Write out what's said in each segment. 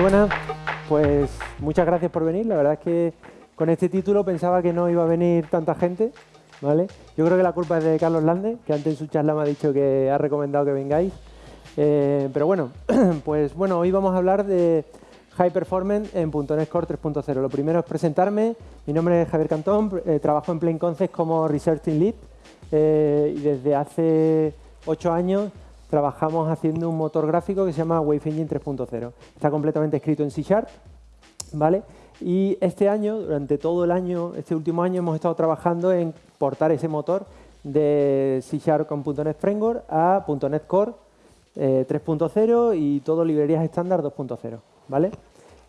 Buenas, pues muchas gracias por venir. La verdad es que con este título pensaba que no iba a venir tanta gente, ¿vale? Yo creo que la culpa es de Carlos Lande, que antes en su charla me ha dicho que ha recomendado que vengáis. Eh, pero bueno, pues bueno, hoy vamos a hablar de High Performance en .NET Core 3.0. Lo primero es presentarme. Mi nombre es Javier Cantón, eh, trabajo en Plain Concept como Research Team Lead eh, y desde hace ocho años trabajamos haciendo un motor gráfico que se llama Wave Engine 3.0. Está completamente escrito en C Sharp, ¿vale? Y este año, durante todo el año, este último año, hemos estado trabajando en portar ese motor de C Sharp con .NET Framework a .NET Core 3.0 eh, y todo librerías estándar 2.0, ¿vale?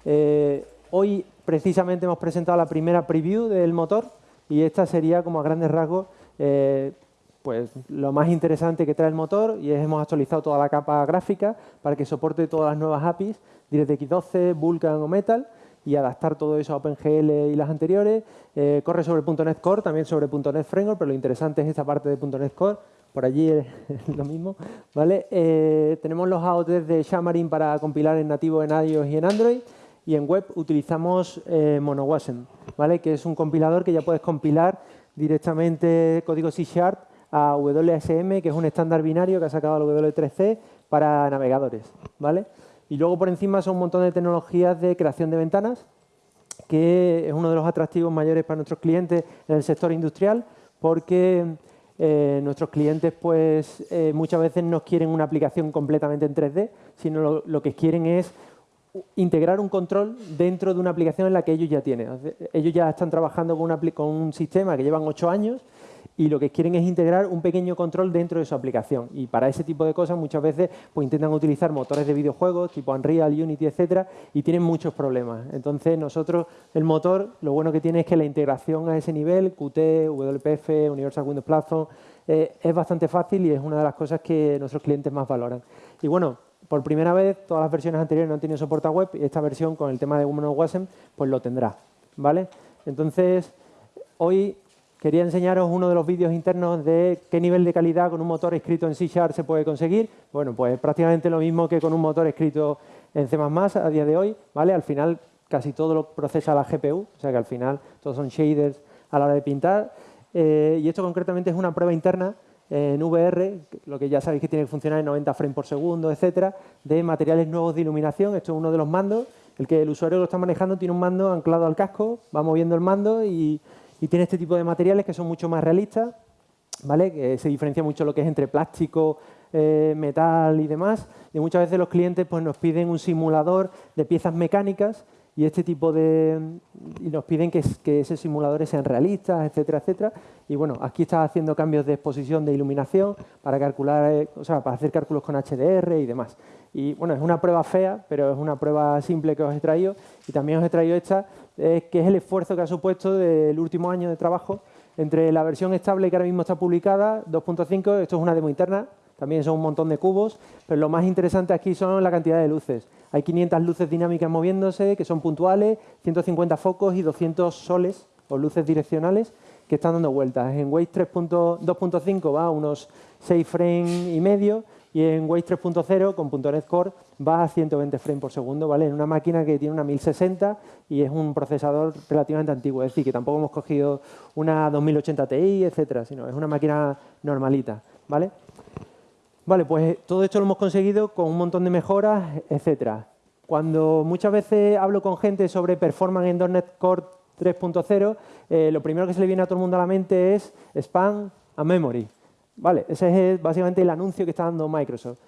Eh, hoy precisamente hemos presentado la primera preview del motor y esta sería como a grandes rasgos eh, pues lo más interesante que trae el motor y es hemos actualizado toda la capa gráfica para que soporte todas las nuevas APIs, DirectX 12, Vulkan o Metal y adaptar todo eso a OpenGL y las anteriores. Eh, corre sobre .NET Core, también sobre .NET Framework, pero lo interesante es esta parte de .NET Core, por allí es lo mismo. ¿vale? Eh, tenemos los AOTs de Xamarin para compilar en nativo en iOS y en Android y en web utilizamos eh, MonoWasm, ¿vale? que es un compilador que ya puedes compilar directamente código C Sharp a WSM, que es un estándar binario que ha sacado el W3C para navegadores. ¿vale? Y luego por encima son un montón de tecnologías de creación de ventanas, que es uno de los atractivos mayores para nuestros clientes en el sector industrial, porque eh, nuestros clientes pues eh, muchas veces no quieren una aplicación completamente en 3D, sino lo, que quieren es integrar un control dentro de una aplicación en la que ellos ya tienen. Ellos ya están trabajando con, con un sistema que llevan ocho años y lo que quieren es integrar un pequeño control dentro de su aplicación. Y para ese tipo de cosas muchas veces pues, intentan utilizar motores de videojuegos tipo Unreal, Unity, etcétera, y tienen muchos problemas. Entonces nosotros, el motor, lo bueno que tiene es que la integración a ese nivel, Qt, WPF, Universal Windows Platform, eh, es bastante fácil y es una de las cosas que nuestros clientes más valoran. Y bueno, por primera vez, todas las versiones anteriores no han tenido soporte a web y esta versión con el tema de WasM pues lo tendrá. ¿vale? Entonces, hoy Quería enseñaros uno de los vídeos internos de qué nivel de calidad con un motor escrito en C se puede conseguir. Bueno, pues prácticamente lo mismo que con un motor escrito en C++ a día de hoy. ¿vale? Al final casi todo lo procesa la GPU, o sea que al final todos son shaders a la hora de pintar. Eh, y esto concretamente es una prueba interna en VR, lo que ya sabéis que tiene que funcionar en 90 frames por segundo, etcétera, de materiales nuevos de iluminación. Esto es uno de los mandos. El que el usuario lo está manejando tiene un mando anclado al casco, va moviendo el mando y y tiene este tipo de materiales que son mucho más realistas, ¿vale? que se diferencia mucho lo que es entre plástico, eh, metal y demás. Y muchas veces los clientes pues, nos piden un simulador de piezas mecánicas y este tipo de y nos piden que, que, esos simuladores sean realistas, etcétera, etcétera. Y bueno, aquí está haciendo cambios de exposición de iluminación para calcular, eh, o sea, para hacer cálculos con HDR y demás. Y bueno, es una prueba fea, pero es una prueba simple que os he traído. Y también os he traído esta que es el esfuerzo que ha supuesto del último año de trabajo entre la versión estable que ahora mismo está publicada, 2.5, esto es una demo interna, también son un montón de cubos, pero lo más interesante aquí son la cantidad de luces. Hay 500 luces dinámicas moviéndose, que son puntuales, 150 focos y 200 soles o luces direccionales que están dando vueltas. En Waze 2.5 va a unos 6 frames y medio y en Waze 3.0 con .NET Core va a 120 frames por segundo, ¿vale? En una máquina que tiene una 1060 y es un procesador relativamente antiguo, es decir, que tampoco hemos cogido una 2080 Ti, etcétera, sino es una máquina normalita, ¿vale? Vale, pues todo esto lo hemos conseguido con un montón de mejoras, etcétera. Cuando muchas veces hablo con gente sobre performance en .NET Core 3.0, eh, lo primero que se le viene a todo el mundo a la mente es spam a memory. Vale, ese es básicamente el anuncio que está dando Microsoft.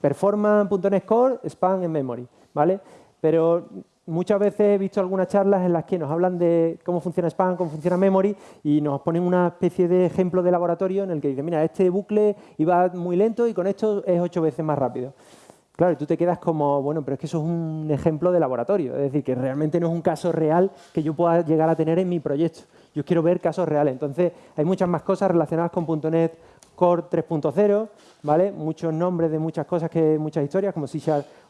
Performance.NET Core, spam en memory. ¿vale? Pero muchas veces he visto algunas charlas en las que nos hablan de cómo funciona spam, cómo funciona memory y nos ponen una especie de ejemplo de laboratorio en el que dicen, mira, este bucle iba muy lento y con esto es ocho veces más rápido. Claro, y tú te quedas como, bueno, pero es que eso es un ejemplo de laboratorio, es decir, que realmente no es un caso real que yo pueda llegar a tener en mi proyecto. Yo quiero ver casos reales. Entonces, hay muchas más cosas relacionadas con .NET Core 3.0, ¿vale? Muchos nombres de muchas cosas, que muchas historias, como C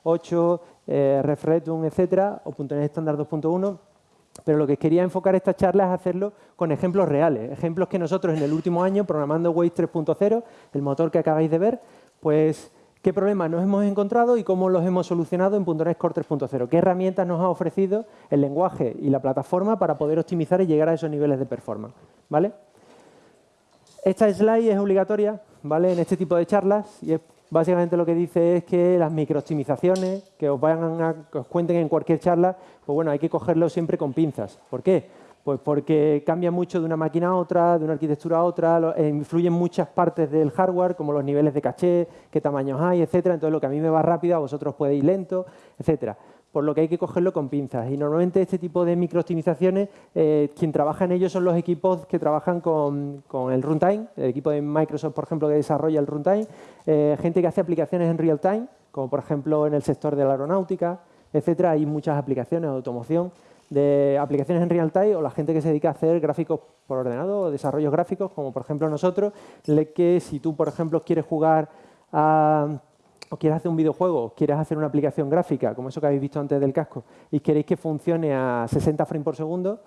8, eh, etcétera, o .NET Standard 2.1. Pero lo que quería enfocar esta charla es hacerlo con ejemplos reales, ejemplos que nosotros en el último año, programando Waze 3.0, el motor que acabáis de ver, pues qué problemas nos hemos encontrado y cómo los hemos solucionado en .NET Core 3.0. ¿Qué herramientas nos ha ofrecido el lenguaje y la plataforma para poder optimizar y llegar a esos niveles de performance? ¿vale? Esta slide es obligatoria ¿vale? en este tipo de charlas y básicamente lo que dice es que las microoptimizaciones que os, vayan a, que os cuenten en cualquier charla, pues bueno, hay que cogerlo siempre con pinzas. ¿Por qué? Pues porque cambia mucho de una máquina a otra, de una arquitectura a otra, eh, influyen muchas partes del hardware, como los niveles de caché, qué tamaños hay, etcétera. Entonces, lo que a mí me va rápido, a vosotros puede ir lento, etcétera. Por lo que hay que cogerlo con pinzas. Y normalmente este tipo de microoptimizaciones, eh, quien trabaja en ellos son los equipos que trabajan con, el runtime, el equipo de Microsoft, por ejemplo, que desarrolla el runtime, eh, gente que hace aplicaciones en real time, como por ejemplo en el sector de la aeronáutica, etcétera. Hay muchas aplicaciones de automoción de aplicaciones en real time o la gente que se dedica a hacer gráficos por ordenador o desarrollos gráficos, como por ejemplo nosotros, que si tú, por ejemplo, quieres jugar o quieres hacer un videojuego, quieres hacer una aplicación gráfica, como eso que habéis visto antes del casco, y queréis que funcione a 60 frames por segundo,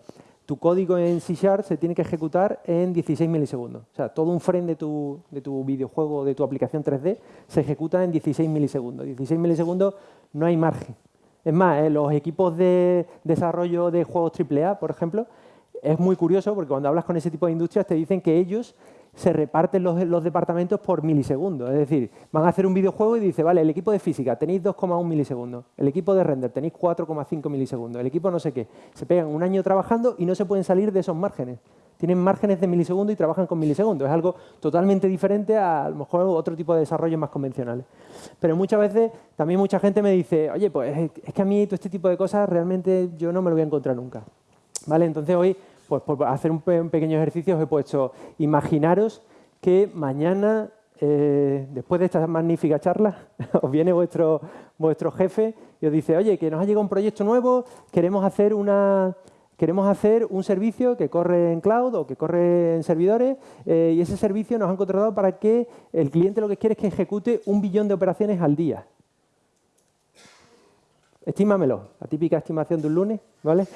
tu código en C se tiene que ejecutar en 16 milisegundos. O sea, todo un frame de tu, de tu videojuego, de tu aplicación 3D, se ejecuta en 16 milisegundos. 16 milisegundos no hay margen. Es más, eh, los equipos de desarrollo de juegos AAA, por ejemplo, es muy curioso porque cuando hablas con ese tipo de industrias te dicen que ellos se reparten los, departamentos por milisegundos. Es decir, van a hacer un videojuego y dice, vale, el equipo de física tenéis 2,1 milisegundos, el equipo de render tenéis 4,5 milisegundos, el equipo no sé qué. Se pegan un año trabajando y no se pueden salir de esos márgenes. Tienen márgenes de milisegundos y trabajan con milisegundos. Es algo totalmente diferente a, a lo mejor otro tipo de desarrollos más convencionales. Pero muchas veces también mucha gente me dice, oye, pues es que a mí todo este tipo de cosas realmente yo no me lo voy a encontrar nunca. ¿Vale? Entonces hoy, pues por hacer un, pequeño ejercicio os he puesto, imaginaros que mañana, eh, después de esta magnífica charla, os viene vuestro, vuestro jefe y os dice, oye, que nos ha llegado un proyecto nuevo, queremos hacer una, Queremos hacer un servicio que corre en cloud o que corre en servidores eh, y ese servicio nos han contratado para que el cliente lo que quiere es que ejecute un billón de operaciones al día. Estímamelo, la típica estimación de un lunes, ¿vale?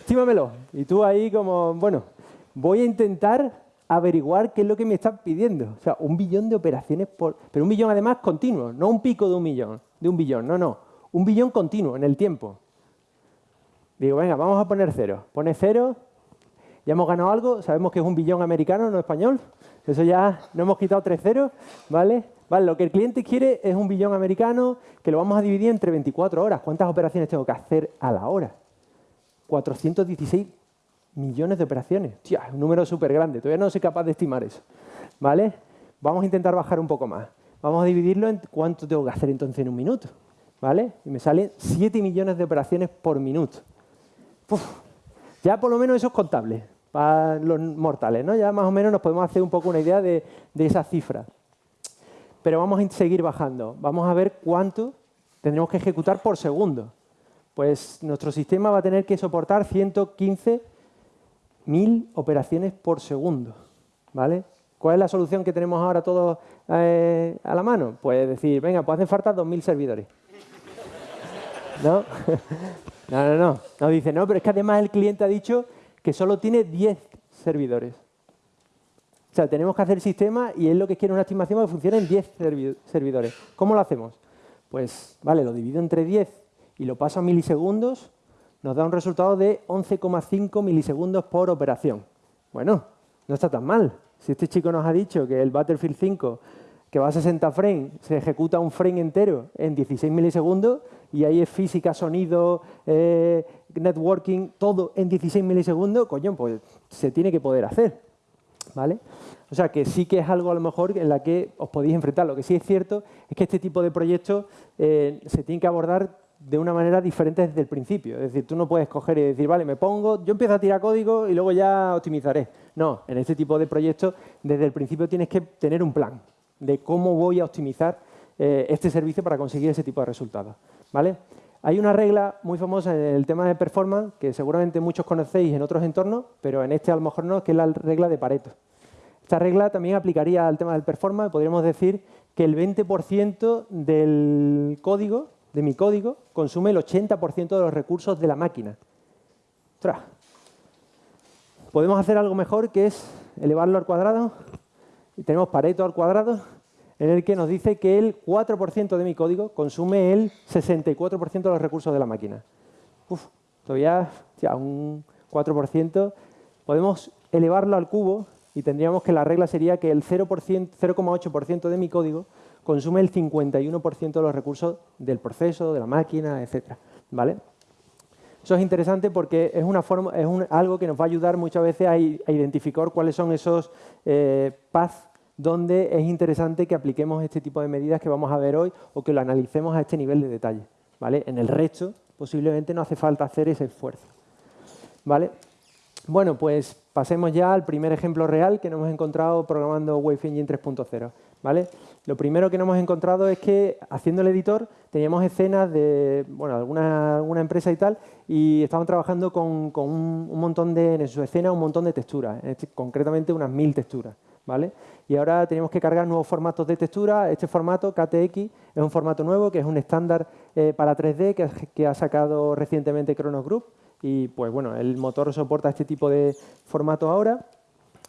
Estímamelo. Y tú ahí como, bueno, voy a intentar averiguar qué es lo que me están pidiendo. O sea, un billón de operaciones por... Pero un billón además continuo, no un pico de un millón, de un billón, no, no. Un billón continuo en el tiempo. Digo, venga, vamos a poner cero. Pone cero, ya hemos ganado algo, sabemos que es un billón americano, no español. Eso ya no hemos quitado tres ceros, ¿vale? Lo que el cliente quiere es un billón americano que lo vamos a dividir entre 24 horas. ¿Cuántas operaciones tengo que hacer a la hora? 416 millones de operaciones. Tía, un número súper grande. Todavía no soy capaz de estimar eso. ¿Vale? Vamos a intentar bajar un poco más. Vamos a dividirlo en cuánto tengo que hacer entonces en un minuto. ¿Vale? Y me salen 7 millones de operaciones por minuto ya por lo menos eso es contable para los mortales, ¿no? Ya más o menos nos podemos hacer un poco una idea de, esa cifra. Pero vamos a seguir bajando. Vamos a ver cuánto tendremos que ejecutar por segundo. Pues nuestro sistema va a tener que soportar 115.000 operaciones por segundo. ¿vale? ¿Cuál es la solución que tenemos ahora todos eh, a la mano? Pues decir, venga, pues hacen falta 2.000 servidores. ¿No? No, no, no. No dice, no, pero es que además el cliente ha dicho que solo tiene 10 servidores. O sea, tenemos que hacer el sistema y él lo que quiere una estimación que funcione en 10 servidores. ¿Cómo lo hacemos? Pues, vale, lo divido entre 10 y lo paso a milisegundos, nos da un resultado de 11,5 milisegundos por operación. Bueno, no está tan mal. Si este chico nos ha dicho que el Battlefield 5 que va a 60 frames, se ejecuta un frame entero en 16 milisegundos y ahí es física, sonido, eh, networking, todo en 16 milisegundos, coño, pues se tiene que poder hacer. ¿Vale? O sea que sí que es algo a lo mejor en la que os podéis enfrentar. Lo que sí es cierto es que este tipo de proyectos eh, se tienen que abordar de una manera diferente desde el principio. Es decir, tú no puedes coger y decir, vale, me pongo, yo empiezo a tirar código y luego ya optimizaré. No, en este tipo de proyectos desde el principio tienes que tener un plan de cómo voy a optimizar eh, este servicio para conseguir ese tipo de resultados. ¿vale? Hay una regla muy famosa en el tema de performance que seguramente muchos conocéis en otros entornos, pero en este a lo mejor no, que es la regla de Pareto. Esta regla también aplicaría al tema del performance. Podríamos decir que el 20% del código, de mi código, consume el 80% de los recursos de la máquina. Podemos hacer algo mejor que es elevarlo al cuadrado y tenemos Pareto al cuadrado. En el que nos dice que el 4% de mi código consume el 64% de los recursos de la máquina. Uf, todavía ya un 4%. Podemos elevarlo al cubo y tendríamos que la regla sería que el 0,8% de mi código consume el 51% de los recursos del proceso, de la máquina, etc. ¿Vale? Eso es interesante porque es, una forma, es algo que nos va a ayudar muchas veces a, identificar cuáles son esos eh, paths donde es interesante que apliquemos este tipo de medidas que vamos a ver hoy o que lo analicemos a este nivel de detalle. ¿vale? En el resto, posiblemente no hace falta hacer ese esfuerzo. ¿vale? Bueno, pues pasemos ya al primer ejemplo real que nos hemos encontrado programando Wave Engine 3.0. ¿vale? Lo primero que nos hemos encontrado es que haciendo el editor teníamos escenas de bueno, alguna, alguna empresa y tal y estaban trabajando con, un, montón de, en su escena un montón de texturas, concretamente unas mil texturas. ¿Vale? Y ahora tenemos que cargar nuevos formatos de textura. Este formato, KTX, es un formato nuevo que es un estándar eh, para 3D que, ha sacado recientemente Chronos Group y pues bueno, el motor soporta este tipo de formato ahora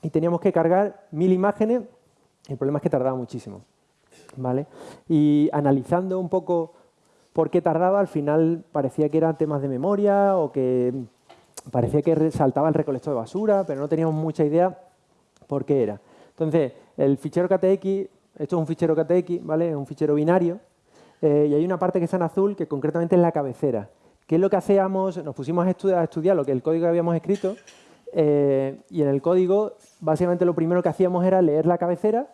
y teníamos que cargar mil imágenes, el problema es que tardaba muchísimo. ¿vale? Y analizando un poco por qué tardaba, al final parecía que eran temas de memoria o que parecía que saltaba el recolector de basura, pero no teníamos mucha idea por qué era. Entonces, el fichero KTX, esto es un fichero KTX, ¿vale? es un fichero binario, eh, y hay una parte que está en azul que concretamente es la cabecera. ¿Qué es lo que hacíamos? Nos pusimos a estudiar, lo que el código que habíamos escrito eh, y en el código básicamente lo primero que hacíamos era leer la cabecera.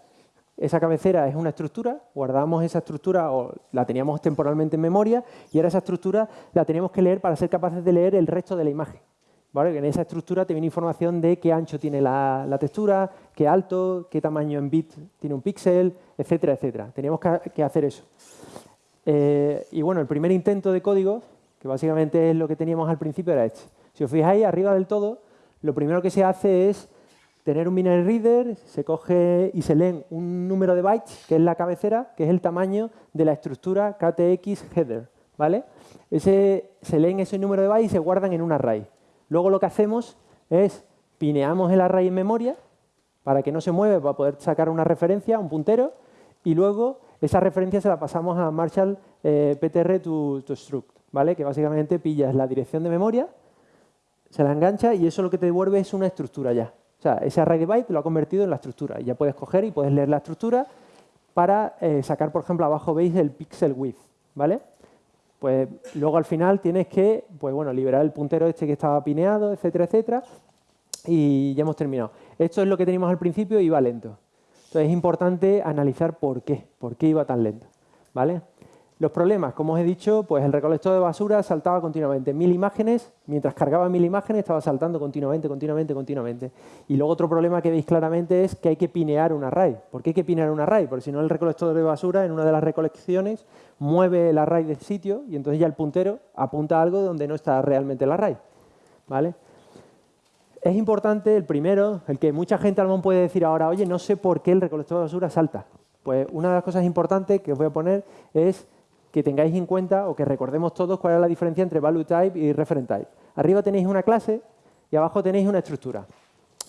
Esa cabecera es una estructura, guardábamos esa estructura o la teníamos temporalmente en memoria y ahora esa estructura la teníamos que leer para ser capaces de leer el resto de la imagen. En esa estructura te viene información de qué ancho tiene la, textura, qué alto, qué tamaño en bit tiene un píxel, etcétera, etcétera. Teníamos que, hacer eso. Eh, y bueno, el primer intento de código que básicamente es lo que teníamos al principio, era este. Si os fijáis, arriba del todo, lo primero que se hace es tener un binary reader, se coge y se leen un número de bytes, que es la cabecera, que es el tamaño de la estructura KTX header. ¿vale? Ese, se leen ese número de bytes y se guardan en un array. Luego lo que hacemos es pineamos el array en memoria para que no se mueva, para poder sacar una referencia, un puntero, y luego esa referencia se la pasamos a Marshall eh, PTR to, struct. ¿vale? que básicamente pillas la dirección de memoria, se la engancha y eso lo que te devuelve es una estructura ya. O sea, ese array de bytes lo ha convertido en la estructura. Y ya puedes coger y puedes leer la estructura para eh, sacar, por ejemplo, abajo veis el pixel width. ¿vale? Pues luego al final tienes que pues, bueno, liberar el puntero este que estaba pineado, etcétera, etcétera. Y ya hemos terminado. Esto es lo que teníamos al principio y iba lento. Entonces es importante analizar por qué, por qué iba tan lento. ¿vale? Los problemas, como os he dicho, pues el recolector de basura saltaba continuamente. Mil imágenes, mientras cargaba mil imágenes estaba saltando continuamente, continuamente, continuamente. Y luego otro problema que veis claramente es que hay que pinear un array. ¿Por qué hay que pinear un array? Porque si no el recolector de basura en una de las recolecciones mueve el array de sitio y entonces ya el puntero apunta a algo donde no está realmente el array. ¿Vale? Es importante el primero, el que mucha gente a lo mejor puede decir ahora, oye, no sé por qué el recolector de basura salta. Pues una de las cosas importantes que os voy a poner es que tengáis en cuenta o que recordemos todos cuál es la diferencia entre value type y referent type. Arriba tenéis una clase y abajo tenéis una estructura.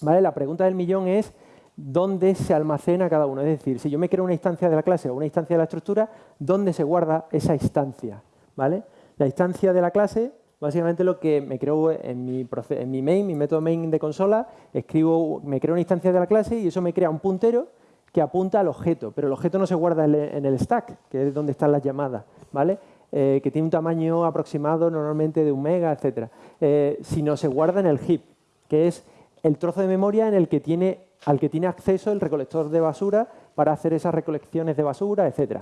¿Vale? La pregunta del millón es dónde se almacena cada uno. Es decir, si yo me creo una instancia de la clase o una instancia de la estructura, ¿dónde se guarda esa instancia? ¿Vale? La instancia de la clase, básicamente lo que me creo en mi, en mi main, mi método main de consola, escribo, me creo una instancia de la clase y eso me crea un puntero que apunta al objeto, pero el objeto no se guarda en el stack, que es donde están las llamadas, ¿vale? Eh, que tiene un tamaño aproximado normalmente de un mega, etc. Eh, sino se guarda en el heap, que es el trozo de memoria en el que tiene, al que tiene acceso el recolector de basura para hacer esas recolecciones de basura, etc.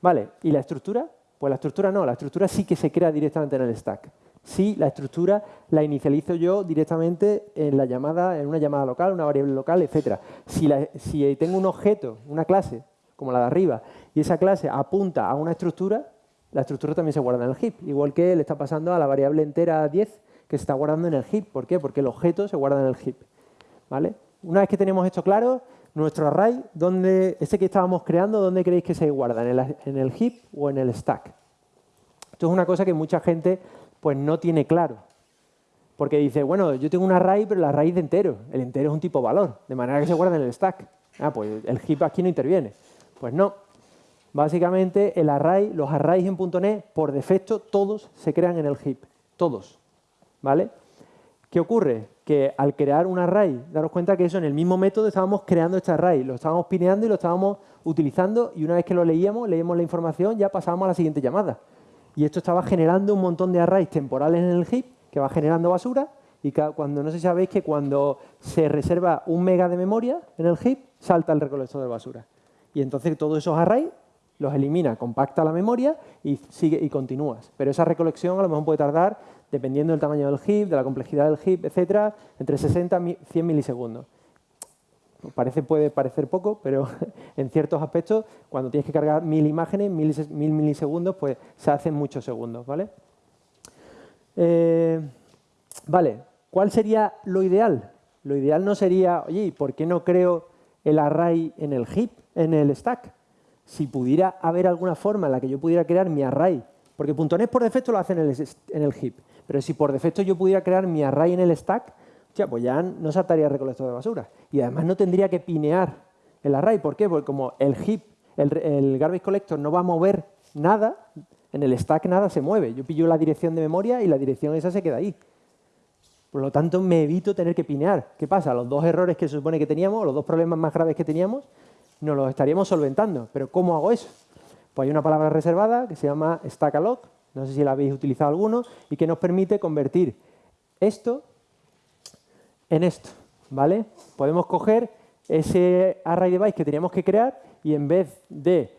¿Vale? ¿Y la estructura? Pues la estructura no, la estructura sí que se crea directamente en el stack si la estructura la inicializo yo directamente en la llamada, en una llamada local, una variable local, etc. Si, si tengo un objeto, una clase, como la de arriba, y esa clase apunta a una estructura, la estructura también se guarda en el heap, igual que le está pasando a la variable entera 10 que se está guardando en el heap. ¿Por qué? Porque el objeto se guarda en el heap. ¿Vale? Una vez que tenemos esto claro, nuestro array, donde, este que estábamos creando, ¿dónde creéis que se guarda? ¿En el, ¿En el heap o en el stack? Esto es una cosa que mucha gente pues no tiene claro. Porque dice, bueno, yo tengo un array, pero el array de entero. El entero es un tipo valor, de manera que se guarda en el stack. Ah, pues el heap aquí no interviene. Pues no, Básicamente, el array, los arrays en .NET, por defecto, todos se crean en el heap. Todos. ¿Vale? ¿Qué ocurre? Que al crear un array, daros cuenta que eso en el mismo método estábamos creando este array, lo estábamos pineando y lo estábamos utilizando y una vez que lo leíamos, leíamos la información, ya pasábamos a la siguiente llamada. Y esto estaba generando un montón de arrays temporales en el heap que va generando basura y cuando no sé si sabéis que cuando se reserva un mega de memoria en el heap, salta el recolector de basura. Y entonces todos esos arrays los elimina, compacta la memoria y sigue y continúas. Pero esa recolección a lo mejor puede tardar, dependiendo del tamaño del heap, de la complejidad del heap, etcétera, entre 60 y 100 milisegundos. Parece, puede parecer poco, pero en ciertos aspectos, cuando tienes que cargar mil imágenes, mil, milisegundos, pues se hacen muchos segundos, ¿vale? Eh, vale, ¿cuál sería lo ideal? Lo ideal no sería, oye, ¿por qué no creo el array en el heap, en el stack? Si pudiera haber alguna forma en la que yo pudiera crear mi array, porque .NET por defecto lo hace en el, en el heap, pero si por defecto yo pudiera crear mi array en el stack, ya, pues ya no saltaría el recolector de basura. Y además no tendría que pinear el array. ¿Por qué? Porque como el heap, el, garbage collector no va a mover nada, en el stack nada se mueve. Yo pillo la dirección de memoria y la dirección esa se queda ahí. Por lo tanto, me evito tener que pinear. ¿Qué pasa? Los dos errores que se supone que teníamos, los dos problemas más graves que teníamos, nos los estaríamos solventando. ¿Pero cómo hago eso? Pues hay una palabra reservada que se llama stackalog, no sé si la habéis utilizado alguno, y que nos permite convertir esto en esto, ¿vale? Podemos coger ese array de bytes que teníamos que crear y en vez de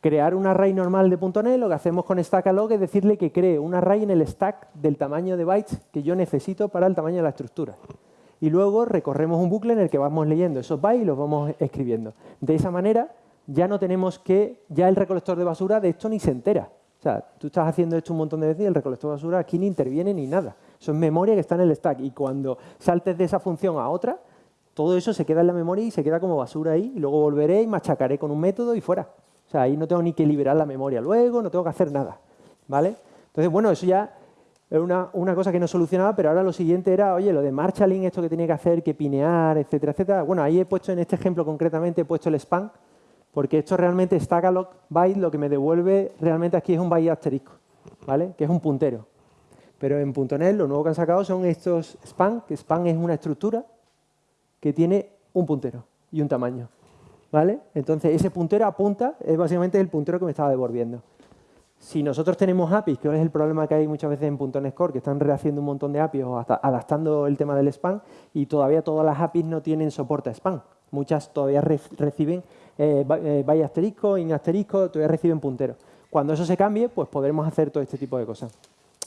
crear un array normal de .NET, lo que hacemos con stackalog es decirle que cree un array en el stack del tamaño de bytes que yo necesito para el tamaño de la estructura. Y luego recorremos un bucle en el que vamos leyendo esos bytes y los vamos escribiendo. De esa manera ya no tenemos que, ya el recolector de basura de esto ni se entera. O sea, tú estás haciendo esto un montón de veces y el recolector de basura aquí ni interviene ni nada. Eso es memoria que está en el stack y cuando saltes de esa función a otra, todo eso se queda en la memoria y se queda como basura ahí y luego volveré y machacaré con un método y fuera. O sea, ahí no tengo ni que liberar la memoria luego, no tengo que hacer nada. ¿Vale? Entonces, bueno, eso ya era una, una, cosa que no solucionaba, pero ahora lo siguiente era, oye, lo de marshalling, esto que tenía que hacer, que pinear, etcétera, etcétera. Bueno, ahí he puesto, en este ejemplo concretamente, he puesto el spam, porque esto realmente, stackalog byte, lo que me devuelve realmente aquí es un byte asterisco, ¿vale? Que es un puntero. Pero en .NET lo nuevo que han sacado son estos span, que span es una estructura que tiene un puntero y un tamaño. ¿Vale? Entonces ese puntero apunta, es básicamente el puntero que me estaba devolviendo. Si nosotros tenemos APIs, que es el problema que hay muchas veces en .NET Core, que están rehaciendo un montón de APIs o adaptando el tema del spam, y todavía todas las APIs no tienen soporte a spam. Muchas todavía reciben eh, eh, by asterisco, in asterisco, todavía reciben punteros. Cuando eso se cambie, pues podremos hacer todo este tipo de cosas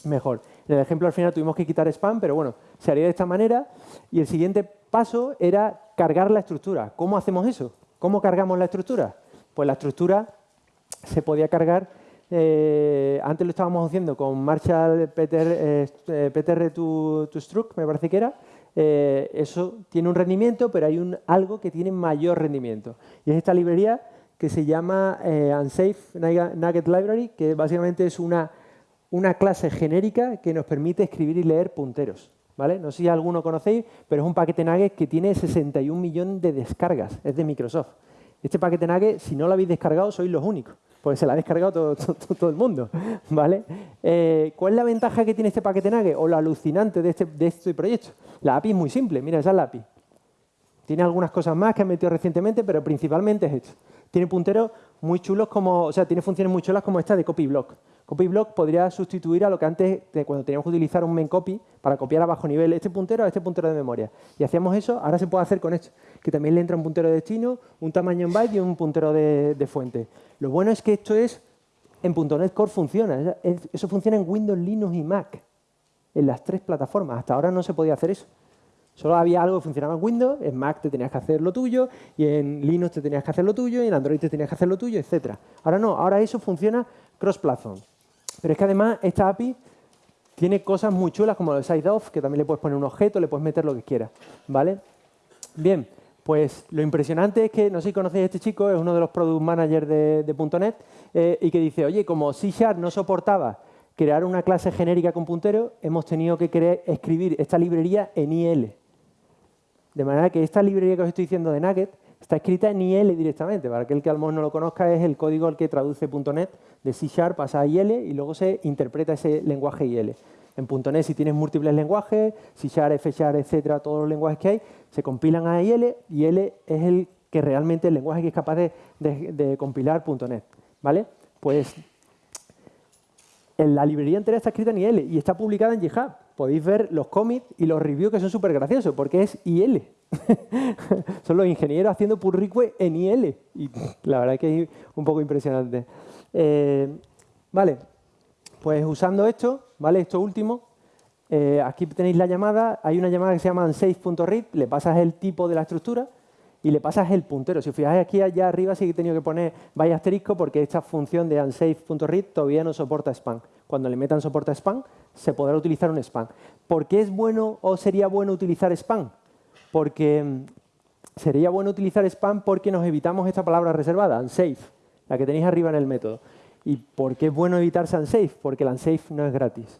mejor. En el ejemplo al final tuvimos que quitar spam, pero bueno, se haría de esta manera. Y el siguiente paso era cargar la estructura. ¿Cómo hacemos eso? ¿Cómo cargamos la estructura? Pues la estructura se podía cargar, eh, antes lo estábamos haciendo con Marshall PTR, eh, PTR to, Struct, me parece que era. Eh, eso tiene un rendimiento, pero hay un, algo que tiene mayor rendimiento. Y es esta librería que se llama Unsafe Nugget Library, que básicamente es una una clase genérica que nos permite escribir y leer punteros. ¿vale? No sé si alguno conocéis, pero es un paquete Nugget que tiene 61 millones de descargas. Es de Microsoft. Este paquete Nugget, si no lo habéis descargado, sois los únicos, porque se lo ha descargado todo, el mundo. ¿vale? Eh, ¿Cuál es la ventaja que tiene este paquete Nugget o lo alucinante de este, de este proyecto? La API es muy simple. Mira, esa es la API. Tiene algunas cosas más que han metido recientemente, pero principalmente es esto. Tiene punteros muy chulos como, o sea, tiene funciones muy chulas como esta de copy block. CopyBlock podría sustituir a lo que antes, cuando teníamos que utilizar un main copy para copiar a bajo nivel este puntero a este puntero de memoria. Y hacíamos eso, ahora se puede hacer con esto, que también le entra un puntero de destino, un tamaño en byte y un puntero de, fuente. Lo bueno es que esto es, en .NET Core funciona, eso funciona en Windows, Linux y Mac, en las tres plataformas. Hasta ahora no se podía hacer eso. Solo había algo que funcionaba en Windows, en Mac te tenías que hacer lo tuyo, y en Linux te tenías que hacer lo tuyo, y en Android te tenías que hacer lo tuyo, etc. Ahora no, ahora eso funciona cross-platform. Pero es que además esta API tiene cosas muy chulas como el side-off, que también le puedes poner un objeto, le puedes meter lo que quieras. ¿vale? Bien, pues lo impresionante es que, no sé si conocéis a este chico, es uno de los product managers de, .NET, eh, y que dice, oye, como C Sharp no soportaba crear una clase genérica con puntero, hemos tenido que escribir esta librería en IL. De manera que esta librería que os estoy diciendo de Nugget Está escrita en IL directamente. Para aquel que a lo mejor no lo conozca, es el código al que traduce .NET de C Sharp, pasa a IL y luego se interpreta ese lenguaje IL. En .NET, si tienes múltiples lenguajes, C Sharp, F Sharp, etcétera, todos los lenguajes que hay, se compilan a IL y IL es el que realmente el lenguaje que es capaz de, de compilar .NET. ¿Vale? Pues la librería entera está escrita en IL y está publicada en GitHub. Podéis ver los commits y los reviews que son súper graciosos porque es IL. son los ingenieros haciendo pull request en IL. Y la verdad es que es un poco impresionante. Eh, vale, pues usando esto, ¿vale? Esto último, eh, aquí tenéis la llamada. Hay una llamada que se llama unsafe.read, le pasas el tipo de la estructura y le pasas el puntero. Si os fijáis aquí allá arriba sí que he tenido que poner vaya asterisco porque esta función de unsafe.read todavía no soporta spam. Cuando le metan soporta spam, se podrá utilizar un spam. ¿Por qué es bueno o sería bueno utilizar spam? Porque mm, sería bueno utilizar spam porque nos evitamos esta palabra reservada, unsafe, la que tenéis arriba en el método. ¿Y por qué es bueno evitarse unsafe? Porque el unsafe no es gratis.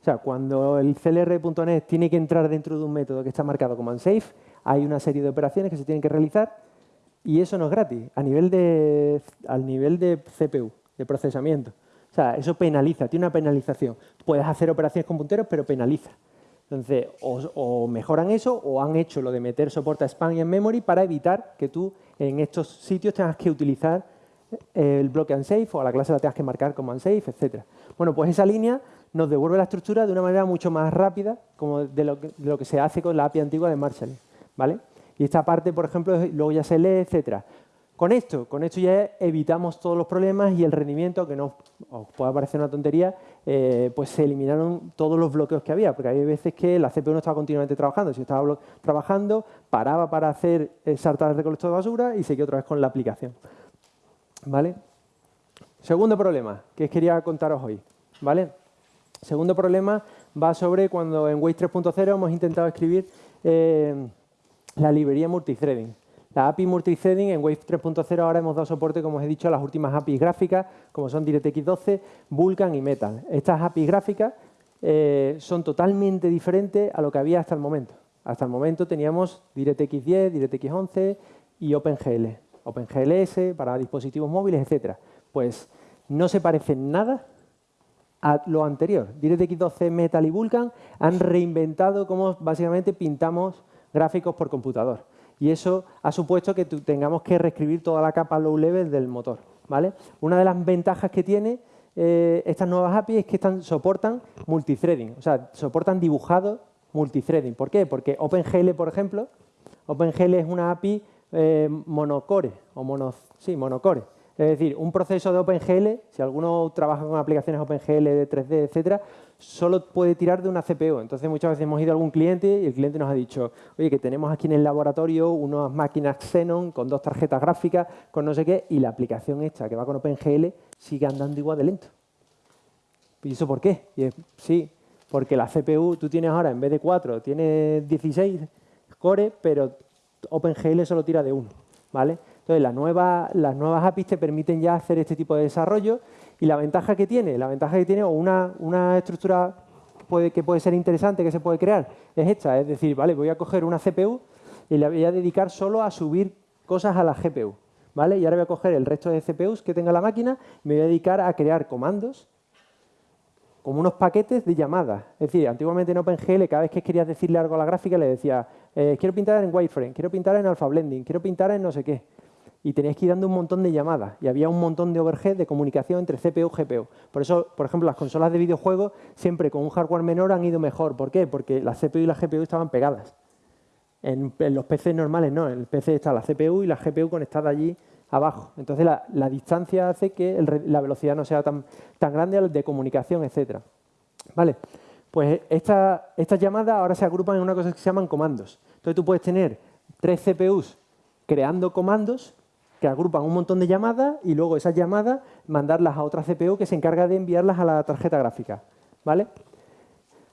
O sea, cuando el clr.net tiene que entrar dentro de un método que está marcado como unsafe, hay una serie de operaciones que se tienen que realizar y eso no es gratis, a al nivel de CPU, de procesamiento. O sea, eso penaliza, tiene una penalización. Puedes hacer operaciones con punteros, pero penaliza. Entonces, o, mejoran eso o han hecho lo de meter soporte a spam y en memory para evitar que tú en estos sitios tengas que utilizar el bloque unsafe o a la clase la tengas que marcar como unsafe, etc. Bueno, pues esa línea nos devuelve la estructura de una manera mucho más rápida como de lo que, de lo que se hace con la API antigua de Marshall. ¿vale? Y esta parte, por ejemplo, luego ya se lee, etcétera. Con esto, con esto ya evitamos todos los problemas y el rendimiento, que no os pueda parecer una tontería, eh, pues se eliminaron todos los bloqueos que había, porque había veces que la CPU no estaba continuamente trabajando. Si estaba trabajando, paraba para hacer saltar el recolector de basura y seguía otra vez con la aplicación. ¿Vale? Segundo problema que quería contaros hoy. ¿vale? Segundo problema va sobre cuando en Waze 3.0 hemos intentado escribir... Eh, la librería multithreading. La API multithreading en Wave 3.0 ahora hemos dado soporte, como os he dicho, a las últimas APIs gráficas, como son DirectX 12, Vulkan y Metal. Estas APIs gráficas eh, son totalmente diferentes a lo que había hasta el momento. Hasta el momento teníamos DirectX 10, DirectX 11 y OpenGL. OpenGLS para dispositivos móviles, etc. Pues no se parecen nada a lo anterior. DirectX 12, Metal y Vulkan han reinventado cómo básicamente pintamos gráficos por computador. Y eso ha supuesto que tengamos que reescribir toda la capa low level del motor. ¿vale? Una de las ventajas que tiene eh, estas nuevas APIs es que soportan multithreading, o sea, soportan dibujado multithreading. ¿Por qué? Porque OpenGL, por ejemplo, OpenGL es una API eh, monocore, o mono, sí, monocore. Es decir, un proceso de OpenGL, si alguno trabaja con aplicaciones OpenGL de 3D, etcétera, solo puede tirar de una CPU. Entonces, muchas veces hemos ido a algún cliente y el cliente nos ha dicho, oye, que tenemos aquí en el laboratorio unas máquinas Xenon con dos tarjetas gráficas, con no sé qué, y la aplicación esta que va con OpenGL sigue andando igual de lento. ¿Y eso por qué? Y sí, porque la CPU tú tienes ahora, en vez de 4, tienes 16 core, pero OpenGL solo tira de uno. ¿vale? Entonces, las nuevas APIs te permiten ya hacer este tipo de desarrollo y la ventaja que tiene, la ventaja que tiene o una, estructura que puede ser interesante que se puede crear es esta, es decir, vale, voy a coger una CPU y la voy a dedicar solo a subir cosas a la GPU, ¿vale? Y ahora voy a coger el resto de CPUs que tenga la máquina y me voy a dedicar a crear comandos como unos paquetes de llamadas. Es decir, antiguamente en OpenGL, cada vez que querías decirle algo a la gráfica, le decía, eh, quiero pintar en wireframe, quiero pintar en alpha blending, quiero pintar en no sé qué y tenías que ir dando un montón de llamadas y había un montón de overhead de comunicación entre CPU y GPU. Por eso, por ejemplo, las consolas de videojuegos siempre con un hardware menor han ido mejor. ¿Por qué? Porque la CPU y la GPU estaban pegadas. En, los PCs normales no, en el PC está la CPU y la GPU conectada allí abajo. Entonces la, distancia hace que la velocidad no sea tan, tan grande de comunicación, etcétera. Vale, pues estas llamadas ahora se agrupan en una cosa que se llaman comandos. Entonces tú puedes tener tres CPUs creando comandos que agrupan un montón de llamadas y luego esas llamadas mandarlas a otra CPU que se encarga de enviarlas a la tarjeta gráfica. ¿vale?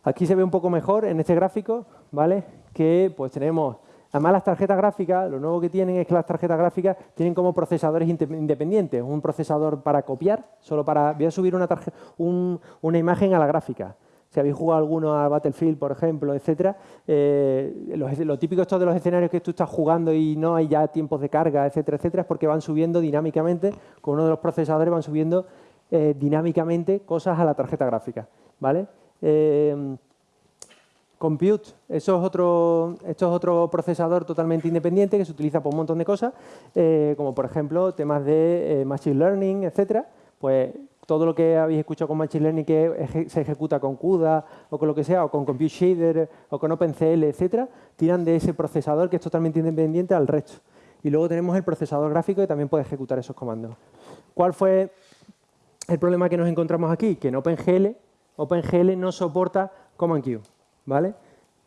Aquí se ve un poco mejor en este gráfico ¿vale? que pues tenemos, además las tarjetas gráficas, lo nuevo que tienen es que las tarjetas gráficas tienen como procesadores independientes, un procesador para copiar, solo para, voy a subir una, una imagen a la gráfica. Si habéis jugado alguno a Battlefield, por ejemplo, etcétera, eh, lo, típico esto de los escenarios que tú estás jugando y no hay ya tiempos de carga, etcétera, etcétera, es porque van subiendo dinámicamente, con uno de los procesadores van subiendo eh, dinámicamente cosas a la tarjeta gráfica, ¿vale? Eh, compute, eso es otro, esto es otro procesador totalmente independiente que se utiliza por un montón de cosas, como por ejemplo temas de machine learning, etcétera, pues todo lo que habéis escuchado con Machine Learning que se ejecuta con CUDA o con lo que sea, o con Compute Shader o con OpenCL, etcétera, tiran de ese procesador que es totalmente independiente al resto. Y luego tenemos el procesador gráfico que también puede ejecutar esos comandos. ¿Cuál fue el problema que nos encontramos aquí? Que en OpenGL, OpenGL no soporta Command Q, ¿vale?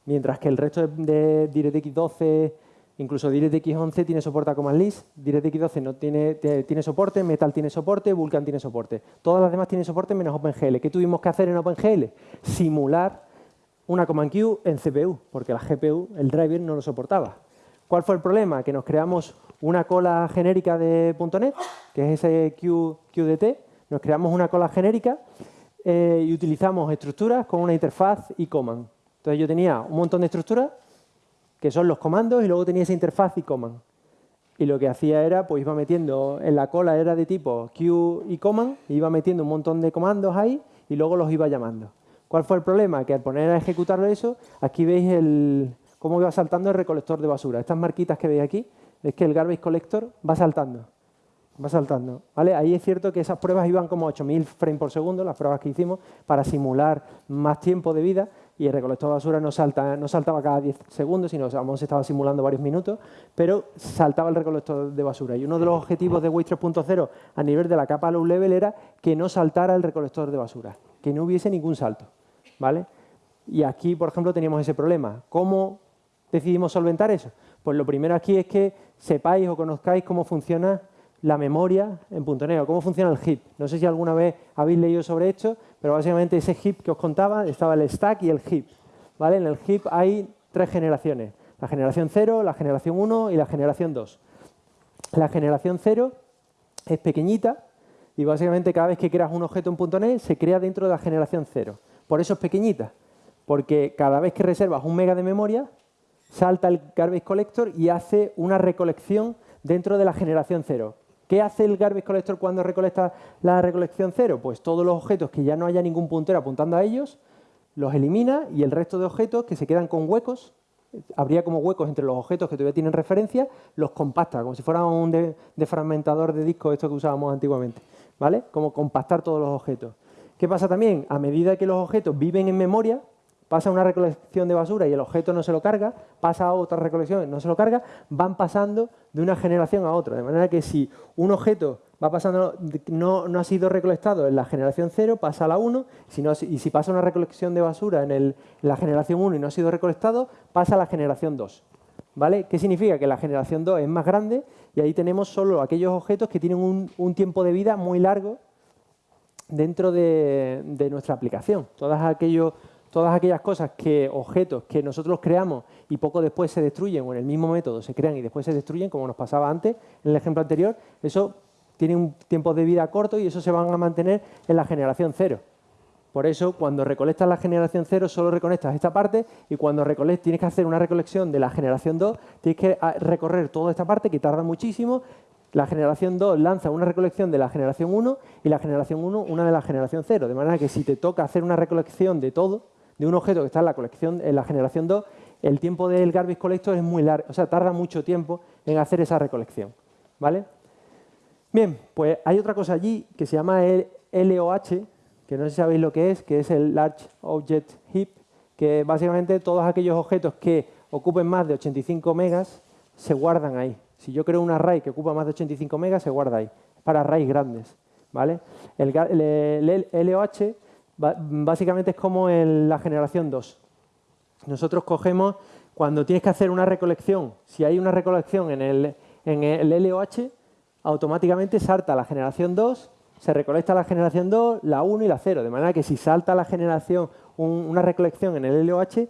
Mientras que el resto de DirectX 12, Incluso DirectX 11 tiene soporte a Command List, DirectX 12 no tiene, tiene soporte, Metal tiene soporte, Vulkan tiene soporte. Todas las demás tienen soporte menos OpenGL. ¿Qué tuvimos que hacer en OpenGL? Simular una Command Q en CPU, porque la GPU, el driver, no lo soportaba. ¿Cuál fue el problema? Que nos creamos una cola genérica de .NET, que es ese Q, QDT, nos creamos una cola genérica eh, y utilizamos estructuras con una interfaz y command. Entonces yo tenía un montón de estructuras que son los comandos, y luego tenía esa interfaz y command. Y lo que hacía era, pues iba metiendo, en la cola era de tipo Q y command, iba metiendo un montón de comandos ahí y luego los iba llamando. ¿Cuál fue el problema? Que al poner a ejecutarlo eso, aquí veis el, cómo iba saltando el recolector de basura. Estas marquitas que veis aquí, es que el garbage collector va saltando. Va saltando. ¿vale? Ahí es cierto que esas pruebas iban como 8.000 frames por segundo, las pruebas que hicimos, para simular más tiempo de vida, y el recolector de basura no, salta, no saltaba cada 10 segundos, sino que se estaba simulando varios minutos, pero saltaba el recolector de basura. Y uno de los objetivos de Waze 3.0 a nivel de la capa low level era que no saltara el recolector de basura, que no hubiese ningún salto. ¿vale? Y aquí, por ejemplo, teníamos ese problema. ¿Cómo decidimos solventar eso? Pues lo primero aquí es que sepáis o conozcáis cómo funciona la memoria en .NET, cómo funciona el heap. No sé si alguna vez habéis leído sobre esto, pero básicamente ese heap que os contaba estaba el stack y el heap. ¿vale? En el heap hay tres generaciones, la generación 0, la generación 1 y la generación 2. La generación 0 es pequeñita y básicamente cada vez que creas un objeto en .NET se crea dentro de la generación 0. Por eso es pequeñita, porque cada vez que reservas un mega de memoria, salta el garbage collector y hace una recolección dentro de la generación 0. ¿Qué hace el garbage collector cuando recolecta la recolección cero? Pues todos los objetos que ya no haya ningún puntero apuntando a ellos, los elimina y el resto de objetos que se quedan con huecos, habría como huecos entre los objetos que todavía tienen referencia, los compacta, como si fuera un defragmentador de disco, esto que usábamos antiguamente, ¿vale? Como compactar todos los objetos. ¿Qué pasa también? A medida que los objetos viven en memoria, pasa una recolección de basura y el objeto no se lo carga, pasa a otra recolección y no se lo carga, van pasando de una generación a otra. De manera que si un objeto va pasando, no, no ha sido recolectado en la generación 0, pasa a la 1, y si pasa una recolección de basura en, la generación 1 y no ha sido recolectado, pasa a la generación 2. ¿Vale? ¿Qué significa? Que la generación 2 es más grande y ahí tenemos solo aquellos objetos que tienen un, tiempo de vida muy largo dentro de, de nuestra aplicación. Todos aquellos todas aquellas cosas que, objetos que nosotros creamos y poco después se destruyen o en el mismo método se crean y después se destruyen, como nos pasaba antes en el ejemplo anterior, eso tiene un tiempo de vida corto y eso se van a mantener en la generación cero. Por eso, cuando recolectas la generación cero, solo reconectas esta parte y cuando tienes que hacer una recolección de la generación 2, tienes que ah, recorrer toda esta parte que tarda muchísimo. La generación 2 lanza una recolección de la generación 1 y la generación 1 una de la generación 0. De manera que si te toca hacer una recolección de todo, de un objeto que está en la colección, en la generación 2, el tiempo del garbage collector es muy largo, o sea, tarda mucho tiempo en hacer esa recolección. ¿Vale? Bien, pues hay otra cosa allí que se llama el LOH, que no sé si sabéis lo que es, que es el Large Object Heap, que básicamente todos aquellos objetos que ocupen más de 85 megas se guardan ahí. Si yo creo un array que ocupa más de 85 megas, se guarda ahí. Para arrays grandes. ¿vale? El, el LOH básicamente es como en la generación 2. Nosotros cogemos, cuando tienes que hacer una recolección, si hay una recolección en el, en el LOH, automáticamente salta la generación 2, se recolecta la generación 2, la 1 y la 0. De manera que si salta la generación, una recolección en el LOH,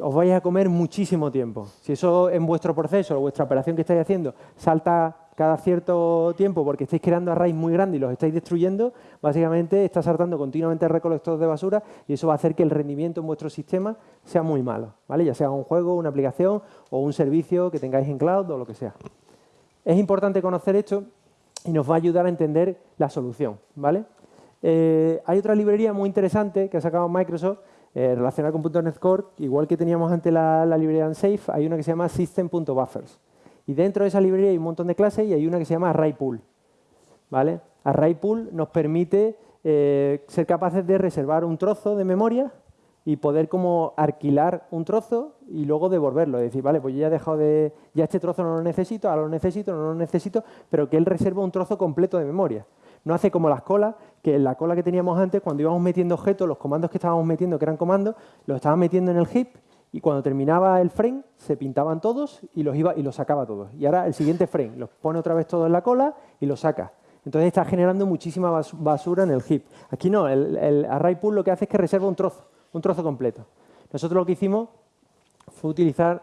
os vais a comer muchísimo tiempo. Si eso en vuestro proceso o vuestra operación que estáis haciendo salta cada cierto tiempo porque estáis creando arrays muy grandes y los estáis destruyendo, básicamente está saltando continuamente el recolector de basura y eso va a hacer que el rendimiento en vuestro sistema sea muy malo, ¿vale? ya sea un juego, una aplicación o un servicio que tengáis en cloud o lo que sea. Es importante conocer esto y nos va a ayudar a entender la solución. ¿vale? Eh, hay otra librería muy interesante que ha sacado Microsoft eh, relacionada con .NET Core, igual que teníamos antes la, la librería Unsafe, hay una que se llama system.buffers. Y dentro de esa librería hay un montón de clases y hay una que se llama ArrayPool. ¿vale? ArrayPool nos permite eh, ser capaces de reservar un trozo de memoria y poder como alquilar un trozo y luego devolverlo. Es decir, vale, pues yo ya he dejado de... Ya este trozo no lo necesito, ahora lo necesito, no lo necesito, pero que él reserva un trozo completo de memoria. No hace como las colas, que en la cola que teníamos antes, cuando íbamos metiendo objetos, los comandos que estábamos metiendo, que eran comandos, los estábamos metiendo en el heap y cuando terminaba el frame se pintaban todos y los iba y los sacaba todos. Y ahora el siguiente frame los pone otra vez todos en la cola y los saca. Entonces está generando muchísima basura en el heap. Aquí no, el, array pool lo que hace es que reserva un trozo, un trozo completo. Nosotros lo que hicimos fue utilizar,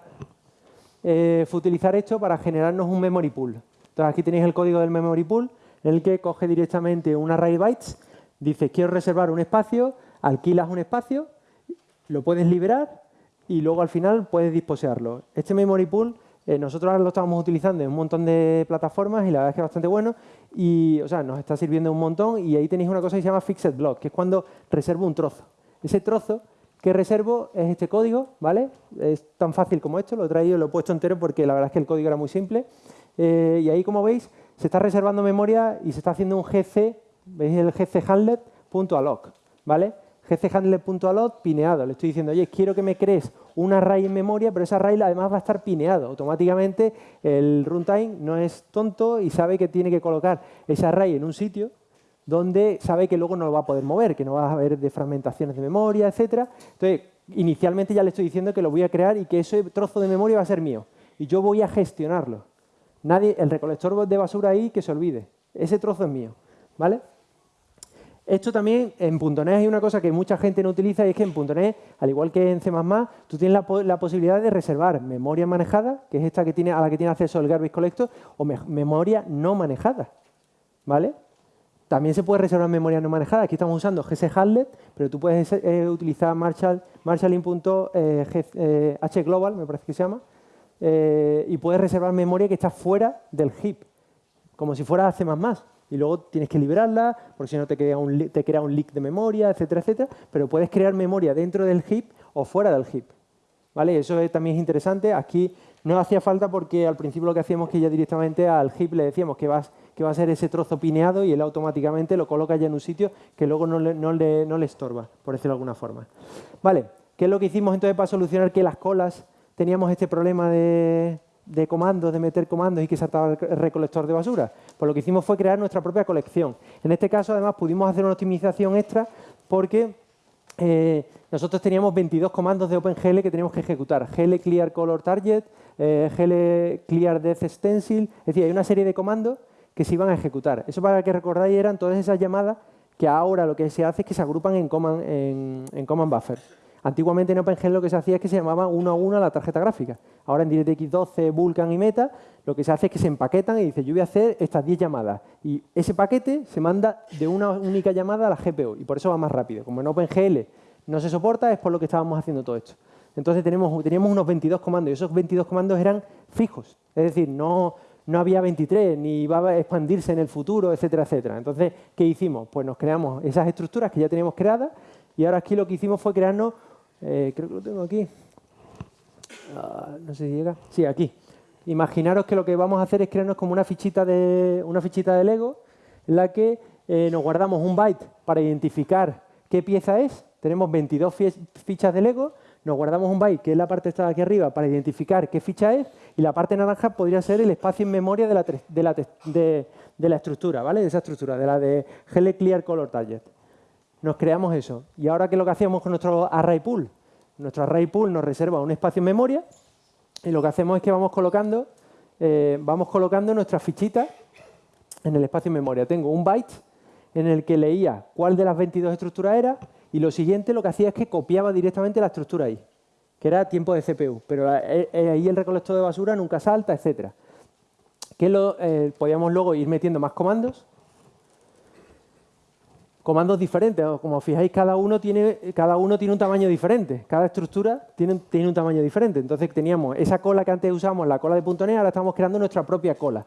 eh, fue utilizar esto para generarnos un memory pool. Entonces aquí tenéis el código del memory pool en el que coge directamente un array bytes, dice quiero reservar un espacio, alquilas un espacio, lo puedes liberar y luego al final puedes disposearlo. Este memory pool eh, nosotros ahora lo estamos utilizando en un montón de plataformas y la verdad es que es bastante bueno y o sea, nos está sirviendo un montón y ahí tenéis una cosa que se llama fixed block, que es cuando reservo un trozo. Ese trozo que reservo es este código, ¿vale? Es tan fácil como esto, lo he traído, lo he puesto entero porque la verdad es que el código era muy simple. Eh, y ahí, como veis, se está reservando memoria y se está haciendo un gc, ¿veis el gc handlet.alloc, ¿vale? gchandler.alloc pineado. Le estoy diciendo, oye, quiero que me crees un array en memoria, pero ese array además va a estar pineado. Automáticamente el runtime no es tonto y sabe que tiene que colocar ese array en un sitio donde sabe que luego no lo va a poder mover, que no va a haber defragmentaciones de memoria, etcétera. Entonces, inicialmente ya le estoy diciendo que lo voy a crear y que ese trozo de memoria va a ser mío. Y yo voy a gestionarlo. Nadie, el recolector de basura ahí, que se olvide. Ese trozo es mío. ¿Vale? Esto también en .NET hay una cosa que mucha gente no utiliza y es que en .NET, al igual que en C++, tú tienes la, posibilidad de reservar memoria manejada, que es esta que tiene, a la que tiene acceso el Garbage Collector, o memoria no manejada. ¿Vale? También se puede reservar memoria no manejada. Aquí estamos usando GC pero tú puedes eh, utilizar Marshall, marshalling.hglobal, eh, eh, me parece que se llama, y puedes reservar memoria que está fuera del heap, como si fuera C++ y luego tienes que liberarla, porque si no te crea, un, te crea un leak de memoria, etcétera, etcétera, pero puedes crear memoria dentro del heap o fuera del heap. ¿Vale? Eso también es interesante. Aquí no hacía falta porque al principio lo que hacíamos es que ya directamente al heap le decíamos que, vas, que va a ser ese trozo pineado y él automáticamente lo coloca ya en un sitio que luego no le, no le, no le estorba, por decirlo de alguna forma. Vale, ¿qué es lo que hicimos entonces para solucionar que las colas teníamos este problema de, de comandos, de meter comandos y que saltaba el recolector de basura? Pues lo que hicimos fue crear nuestra propia colección. En este caso, además, pudimos hacer una optimización extra porque eh, nosotros teníamos 22 comandos de OpenGL que teníamos que ejecutar. GL Clear Color Target, eh, GL Clear Death Stencil, es decir, hay una serie de comandos que se iban a ejecutar. Eso para que recordáis eran todas esas llamadas que ahora lo que se hace es que se agrupan en command, en command buffer. Antiguamente en OpenGL lo que se hacía es que se llamaba uno a uno la tarjeta gráfica. Ahora en DirectX 12, Vulkan y Meta, lo que se hace es que se empaquetan y dice, yo voy a hacer estas 10 llamadas. Y ese paquete se manda de una única llamada a la GPU y por eso va más rápido. Como en OpenGL no se soporta, es por lo que estábamos haciendo todo esto. Entonces teníamos unos 22 comandos y esos 22 comandos eran fijos. Es decir, no, no había 23, ni iba a expandirse en el futuro, etcétera, etcétera. Entonces, ¿qué hicimos? Pues nos creamos esas estructuras que ya teníamos creadas y ahora aquí lo que hicimos fue crearnos eh, creo que lo tengo aquí. Ah, no sé si llega. Sí, aquí. Imaginaros que lo que vamos a hacer es crearnos como una fichita de, una fichita de Lego en la que eh, nos guardamos un byte para identificar qué pieza es. Tenemos 22 fichas de Lego, nos guardamos un byte, que es la parte que está aquí arriba, para identificar qué ficha es, y la parte naranja podría ser el espacio en memoria de la, de de, de la estructura, ¿vale? De esa estructura, de la de GL Clear Color Target nos creamos eso. Y ahora, ¿qué es lo que hacemos con nuestro array pool? Nuestro array pool nos reserva un espacio en memoria y lo que hacemos es que vamos colocando, eh, vamos colocando nuestras fichitas en el espacio en memoria. Tengo un byte en el que leía cuál de las 22 estructuras era y lo siguiente lo que hacía es que copiaba directamente la estructura ahí, que era tiempo de CPU, pero eh, eh, ahí el recolector de basura nunca salta, etcétera. que lo, eh, podíamos luego ir metiendo más comandos. Comandos diferentes, como fijáis, cada uno, tiene, cada uno tiene un tamaño diferente. Cada estructura tiene, un tamaño diferente. Entonces teníamos esa cola que antes usábamos, la cola de .NET, ahora estamos creando nuestra propia cola.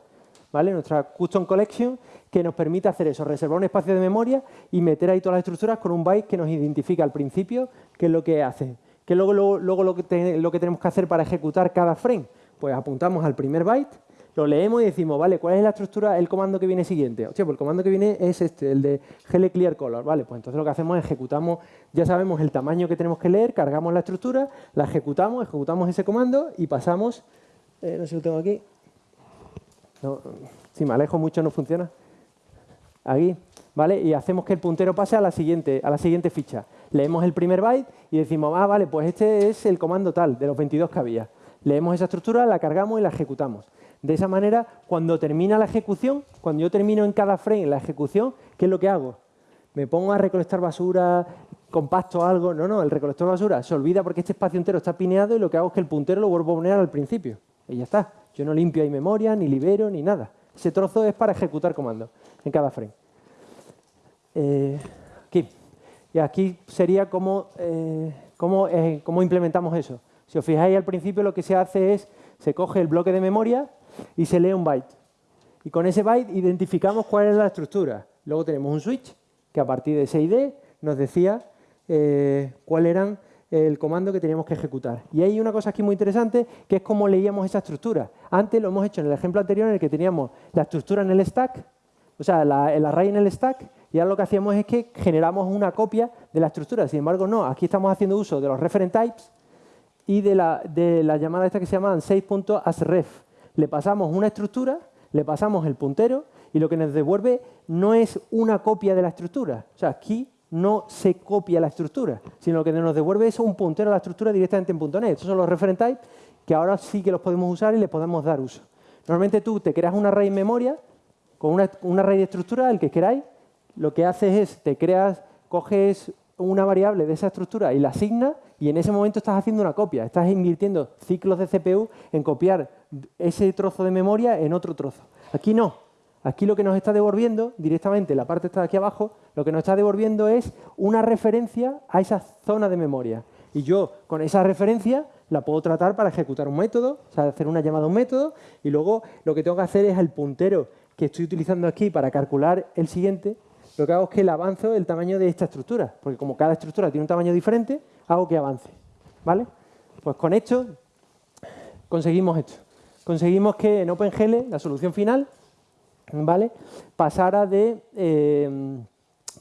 ¿vale? Nuestra Custom Collection que nos permite hacer eso, reservar un espacio de memoria y meter ahí todas las estructuras con un byte que nos identifica al principio qué es lo que hace. ¿Qué luego, luego, lo que tenemos que hacer para ejecutar cada frame? Pues apuntamos al primer byte, lo leemos y decimos, vale, ¿cuál es la estructura, el comando que viene siguiente? Hostia, pues el comando que viene es este, el de GL Clear Color. Vale, pues entonces lo que hacemos es ejecutamos, ya sabemos el tamaño que tenemos que leer, cargamos la estructura, la ejecutamos, ejecutamos ese comando y pasamos, eh, no sé si lo tengo aquí, si me alejo mucho no funciona. Aquí, ¿vale? Y hacemos que el puntero pase a la siguiente, a la siguiente ficha. Leemos el primer byte y decimos, ah, vale, pues este es el comando tal, de los 22 que había. Leemos esa estructura, la cargamos y la ejecutamos. De esa manera, cuando termina la ejecución, cuando yo termino en cada frame la ejecución, ¿qué es lo que hago? ¿Me pongo a recolectar basura, compacto algo? No, no, el recolector de basura se olvida porque este espacio entero está pineado y lo que hago es que el puntero lo vuelvo a poner al principio. Y ya está. Yo no limpio ahí memoria, ni libero, ni nada. Ese trozo es para ejecutar comandos en cada frame. Eh, aquí. Y aquí sería cómo, eh, eh, cómo, implementamos eso. Si os fijáis al principio lo que se hace es, se coge el bloque de memoria y se lee un byte. Y con ese byte identificamos cuál es la estructura. Luego tenemos un switch que a partir de ese ID nos decía cuáles eran el comando que teníamos que ejecutar. Y hay una cosa aquí muy interesante, que es cómo leíamos esa estructura. Antes lo hemos hecho en el ejemplo anterior en el que teníamos la estructura en el stack, o sea, el array en el stack, y ahora lo que hacíamos es que generamos una copia de la estructura. Sin embargo, no, aquí estamos haciendo uso de los referent types y de la, la llamada esta que se llama 6.asref. Le pasamos una estructura, le pasamos el puntero, y lo que nos devuelve no es una copia de la estructura. O sea, aquí no se copia la estructura, sino que nos devuelve eso un puntero a la estructura directamente en .NET. Estos son los referent types que ahora sí que los podemos usar y les podemos dar uso. Normalmente tú te creas una array en memoria con una, una de estructura, el que queráis, lo que haces es, te creas, coges una variable de esa estructura y la asignas y en ese momento estás haciendo una copia. Estás invirtiendo ciclos de CPU en copiar ese trozo de memoria en otro trozo. Aquí no. Aquí lo que nos está devolviendo directamente, la parte está aquí abajo, lo que nos está devolviendo es una referencia a esa zona de memoria. Y yo con esa referencia la puedo tratar para ejecutar un método, o sea, hacer una llamada a un método, y luego lo que tengo que hacer es el puntero que estoy utilizando aquí para calcular el siguiente, lo que hago es que le avanzo el tamaño de esta estructura, porque como cada estructura tiene un tamaño diferente, hago que avance. ¿Vale? Pues con esto conseguimos esto. Conseguimos que en OpenGL, la solución final, ¿vale? pasara de, eh,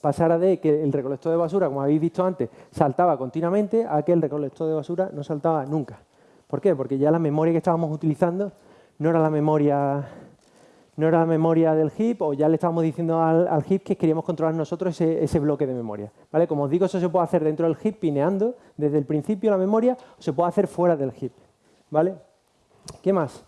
pasara de que el recolector de basura, como habéis visto antes, saltaba continuamente a que el recolector de basura no saltaba nunca. ¿Por qué? Porque ya la memoria que estábamos utilizando no era la memoria no era la memoria del heap o ya le estábamos diciendo al, heap que queríamos controlar nosotros ese, bloque de memoria. ¿vale? Como os digo, eso se puede hacer dentro del heap pineando desde el principio la memoria o se puede hacer fuera del heap. ¿vale? ¿Qué más?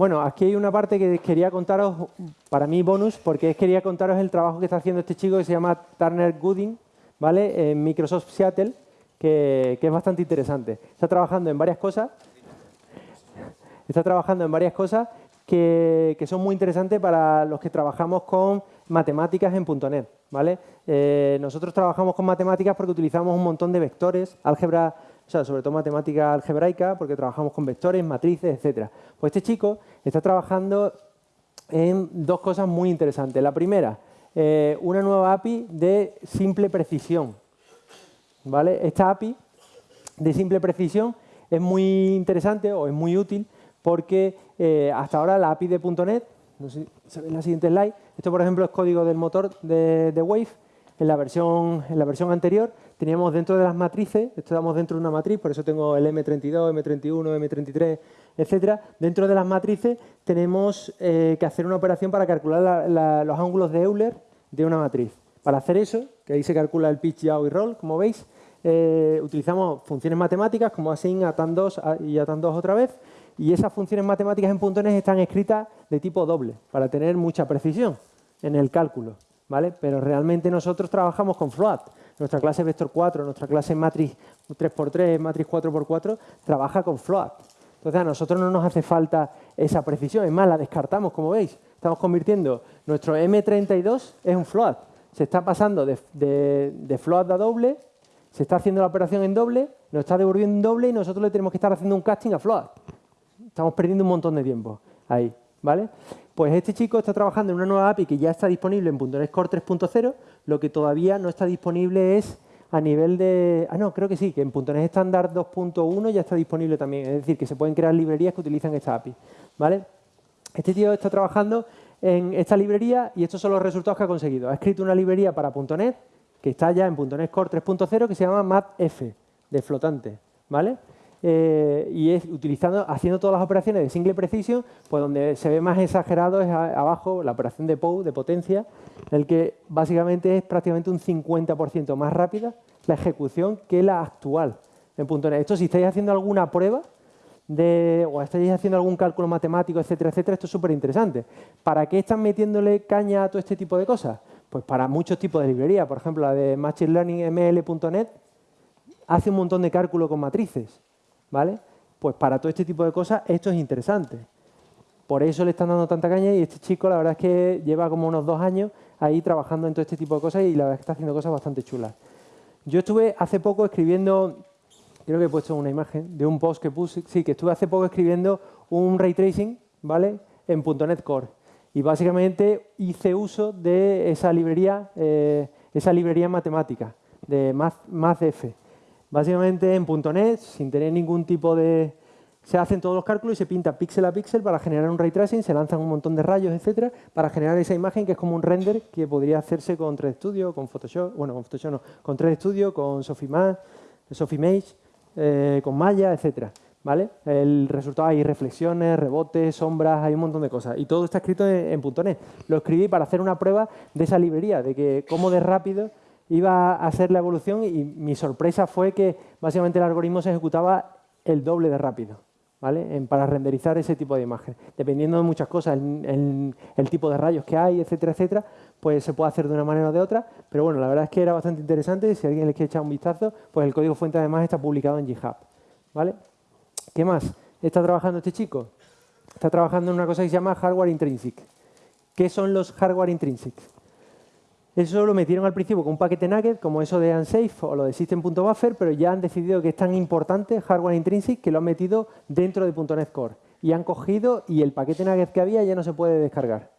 Bueno, aquí hay una parte que quería contaros, para mí bonus, porque quería contaros el trabajo que está haciendo este chico que se llama Turner Gooding, ¿vale? En Microsoft Seattle, que, es bastante interesante. Está trabajando en varias cosas, está trabajando en varias cosas que, son muy interesantes para los que trabajamos con matemáticas en .NET, ¿vale? Eh, nosotros trabajamos con matemáticas porque utilizamos un montón de vectores, álgebra o sea, sobre todo matemática algebraica, porque trabajamos con vectores, matrices, etcétera. Pues este chico está trabajando en dos cosas muy interesantes. La primera, eh, una nueva API de simple precisión. ¿Vale? Esta API de simple precisión es muy interesante o es muy útil porque eh, hasta ahora la API de .NET, no sé si la siguiente slide, esto por ejemplo es código del motor de, Wave, en la, versión, en la versión anterior teníamos dentro de las matrices, estamos dentro de una matriz, por eso tengo el M32, M31, M33, etcétera. Dentro de las matrices tenemos eh, que hacer una operación para calcular los ángulos de Euler de una matriz. Para hacer eso, que ahí se calcula el pitch, yaw y roll, como veis, eh, utilizamos funciones matemáticas como async, atan2 y atan2 otra vez, y esas funciones matemáticas en .NET están escritas de tipo doble, para tener mucha precisión en el cálculo. ¿vale? Pero realmente nosotros trabajamos con float. Nuestra clase Vector 4, nuestra clase Matrix 3x3, Matrix 4x4, trabaja con float. Entonces a nosotros no nos hace falta esa precisión, es más, la descartamos, como veis. Estamos convirtiendo, nuestro M32 es un float, se está pasando de, de, float a doble, se está haciendo la operación en doble, nos está devolviendo en doble y nosotros le tenemos que estar haciendo un casting a float. Estamos perdiendo un montón de tiempo ahí, ¿vale? Pues este chico está trabajando en una nueva API que ya está disponible en .NET Core 3.0, lo que todavía no está disponible es a nivel de... Ah, no, creo que sí, que en .NET Standard 2.1 ya está disponible también. Es decir, que se pueden crear librerías que utilizan esta API. ¿vale? Este tío está trabajando en esta librería y estos son los resultados que ha conseguido. Ha escrito una librería para .NET que está ya en .NET Core 3.0 que se llama MATF, de flotante. ¿vale? Eh, y es utilizando, haciendo todas las operaciones de single precision, pues donde se ve más exagerado es abajo la operación de POU, de potencia, en el que básicamente es prácticamente un 50% más rápida la ejecución que la actual en .NET. Esto si estáis haciendo alguna prueba de, o estáis haciendo algún cálculo matemático, etcétera, etcétera, esto es súper interesante. ¿Para qué están metiéndole caña a todo este tipo de cosas? Pues para muchos tipos de librerías. Por ejemplo, la de Machine Learning ML.NET hace un montón de cálculo con matrices. ¿Vale? Pues para todo este tipo de cosas esto es interesante. Por eso le están dando tanta caña y este chico la verdad es que lleva como unos dos años ahí trabajando en todo este tipo de cosas y la verdad es que está haciendo cosas bastante chulas. Yo estuve hace poco escribiendo, creo que he puesto una imagen de un post que puse, sí, que estuve hace poco escribiendo un ray tracing, ¿vale? En .NET Core. Y básicamente hice uso de esa librería, eh, esa librería matemática, de MathF. Básicamente en .NET, sin tener ningún tipo de... Se hacen todos los cálculos y se pinta píxel a píxel para generar un ray tracing, se lanzan un montón de rayos, etcétera, para generar esa imagen que es como un render que podría hacerse con 3D Studio, con Photoshop, bueno, con Photoshop no, con 3D Studio, con Sofimage, eh, con Maya, etcétera. ¿Vale? El resultado hay reflexiones, rebotes, sombras, hay un montón de cosas. Y todo está escrito en, en .NET. Lo escribí para hacer una prueba de esa librería, de que cómo de rápido iba a ser la evolución y mi sorpresa fue que básicamente el algoritmo se ejecutaba el doble de rápido. ¿vale? para renderizar ese tipo de imagen. Dependiendo de muchas cosas, el, tipo de rayos que hay, etcétera, etcétera, pues se puede hacer de una manera o de otra, pero bueno, la verdad es que era bastante interesante, si alguien le quiere echar un vistazo, pues el código fuente además está publicado en GitHub. ¿vale? ¿Qué más está trabajando este chico? Está trabajando en una cosa que se llama hardware intrinsic. ¿Qué son los hardware intrinsic? Eso lo metieron al principio con un paquete Nugget, como eso de Unsafe o lo de System.buffer, pero ya han decidido que es tan importante hardware intrinsic que lo han metido dentro de .NET Core. Y han cogido y el paquete Nugget que había ya no se puede descargar.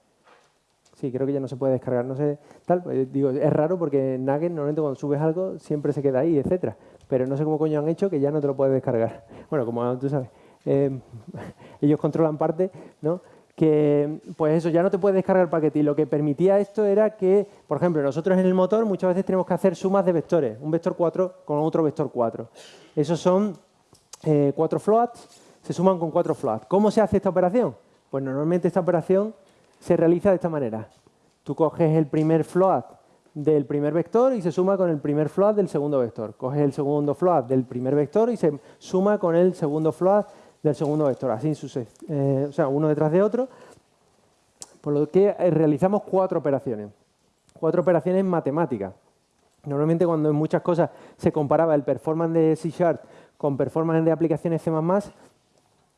Sí, creo que ya no se puede descargar. No sé, tal, pues, digo, es raro porque Nugget normalmente cuando subes algo siempre se queda ahí, etcétera. Pero no sé cómo coño han hecho que ya no te lo puedes descargar. Bueno, como tú sabes, eh, ellos controlan parte, ¿no? Que pues eso, ya no te puedes descargar el paquete. Y lo que permitía esto era que, por ejemplo, nosotros en el motor muchas veces tenemos que hacer sumas de vectores, un vector 4 con otro vector 4. Esos son eh, cuatro floats, se suman con cuatro floats. ¿Cómo se hace esta operación? Pues normalmente esta operación se realiza de esta manera. Tú coges el primer float del primer vector y se suma con el primer float del segundo vector. Coges el segundo float del primer vector y se suma con el segundo float del segundo vector, así eh, o sea, uno detrás de otro, por lo que eh, realizamos cuatro operaciones, cuatro operaciones matemáticas. Normalmente cuando en muchas cosas se comparaba el performance de C Sharp con performance de aplicaciones C++,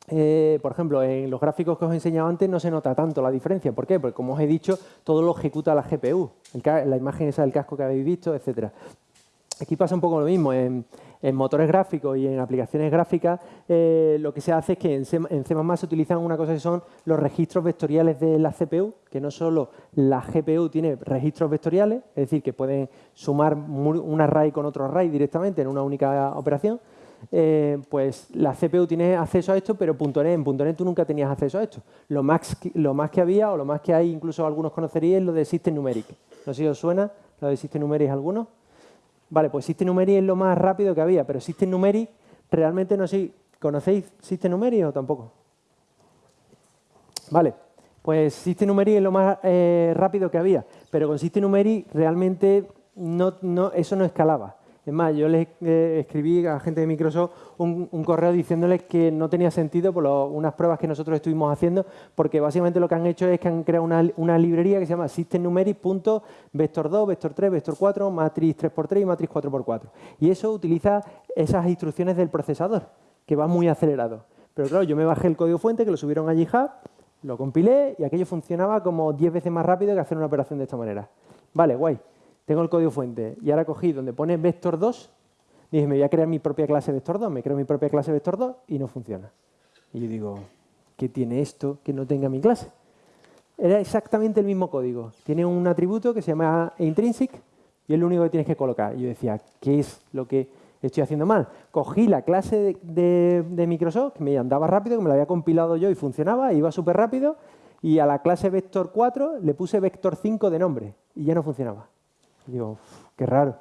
eh, por ejemplo, en los gráficos que os he enseñado antes no se nota tanto la diferencia. ¿Por qué? Porque como os he dicho, todo lo ejecuta la GPU, la imagen esa del casco que habéis visto, etcétera. Aquí pasa un poco lo mismo. En, motores gráficos y en aplicaciones gráficas, eh, lo que se hace es que en C, se utilizan una cosa que son los registros vectoriales de la CPU, que no solo la GPU tiene registros vectoriales, es decir, que pueden sumar un array con otro array directamente en una única operación, eh, pues la CPU tiene acceso a esto, pero .NET, en .NET tú nunca tenías acceso a esto. Lo más, que había, o lo más que hay, incluso algunos conoceríais, lo de System Numeric. No sé si os suena lo de System Numeric algunos. Vale, pues System Numeric es lo más rápido que había, pero System Numeric realmente no sé, ¿conocéis System Numeric o tampoco? Vale, pues System Numeric es lo más eh, rápido que había, pero con System Numeric realmente no, no, eso no escalaba. Es más, yo les escribí a gente de Microsoft un, correo diciéndoles que no tenía sentido por unas pruebas que nosotros estuvimos haciendo, porque básicamente lo que han hecho es que han creado una, librería que se llama systemnumeric.vector2, vector3, vector4, matriz 3x3 y matriz 4x4. Y eso utiliza esas instrucciones del procesador, que va muy acelerado. Pero claro, yo me bajé el código fuente, que lo subieron a GitHub, lo compilé y aquello funcionaba como 10 veces más rápido que hacer una operación de esta manera. Vale, guay. Tengo el código fuente y ahora cogí donde pone vector 2 y dije, me voy a crear mi propia clase vector 2. Me creo mi propia clase vector 2 y no funciona. Y yo digo, ¿qué tiene esto que no tenga mi clase? Era exactamente el mismo código. Tiene un atributo que se llama intrinsic y es lo único que tienes que colocar. Y yo decía, ¿qué es lo que estoy haciendo mal? Cogí la clase de, Microsoft, que me andaba rápido, que me la había compilado yo y funcionaba, iba súper rápido, y a la clase vector 4 le puse vector 5 de nombre y ya no funcionaba. Digo, qué raro.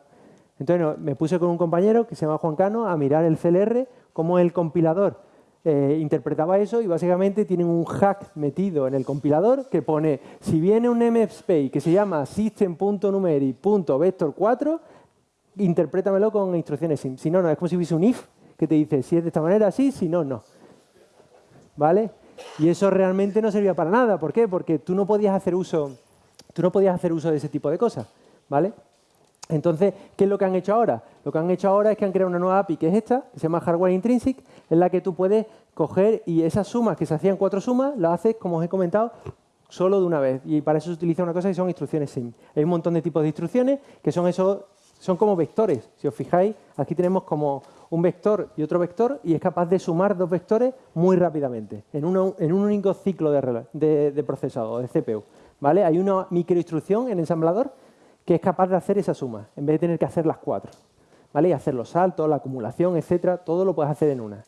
Entonces me puse con un compañero que se llama Juan Cano a mirar el CLR, cómo el compilador eh, interpretaba eso y básicamente tienen un hack metido en el compilador que pone, si viene un MFSpace que se llama system.numeric.vector4, interprétamelo con instrucciones. Si no, no, es como si hubiese un if que te dice, si es de esta manera, sí, si no, no. ¿Vale? Y eso realmente no servía para nada. ¿Por qué? Porque tú no podías hacer uso, tú no podías hacer uso de ese tipo de cosas. ¿Vale? Entonces, ¿qué es lo que han hecho ahora? Lo que han hecho ahora es que han creado una nueva API que es esta, que se llama Hardware Intrinsic, en la que tú puedes coger y esas sumas que se hacían cuatro sumas, las haces, como os he comentado, solo de una vez. Y para eso se utiliza una cosa que son instrucciones SIM. Hay un montón de tipos de instrucciones que son eso, son como vectores. Si os fijáis, aquí tenemos como un vector y otro vector y es capaz de sumar dos vectores muy rápidamente, en, en un único ciclo de, de, de procesado, de CPU. ¿Vale? Hay una microinstrucción en ensamblador que es capaz de hacer esa suma, en vez de tener que hacer las cuatro. ¿Vale? Y hacer los saltos, la acumulación, etcétera, todo lo puedes hacer en una.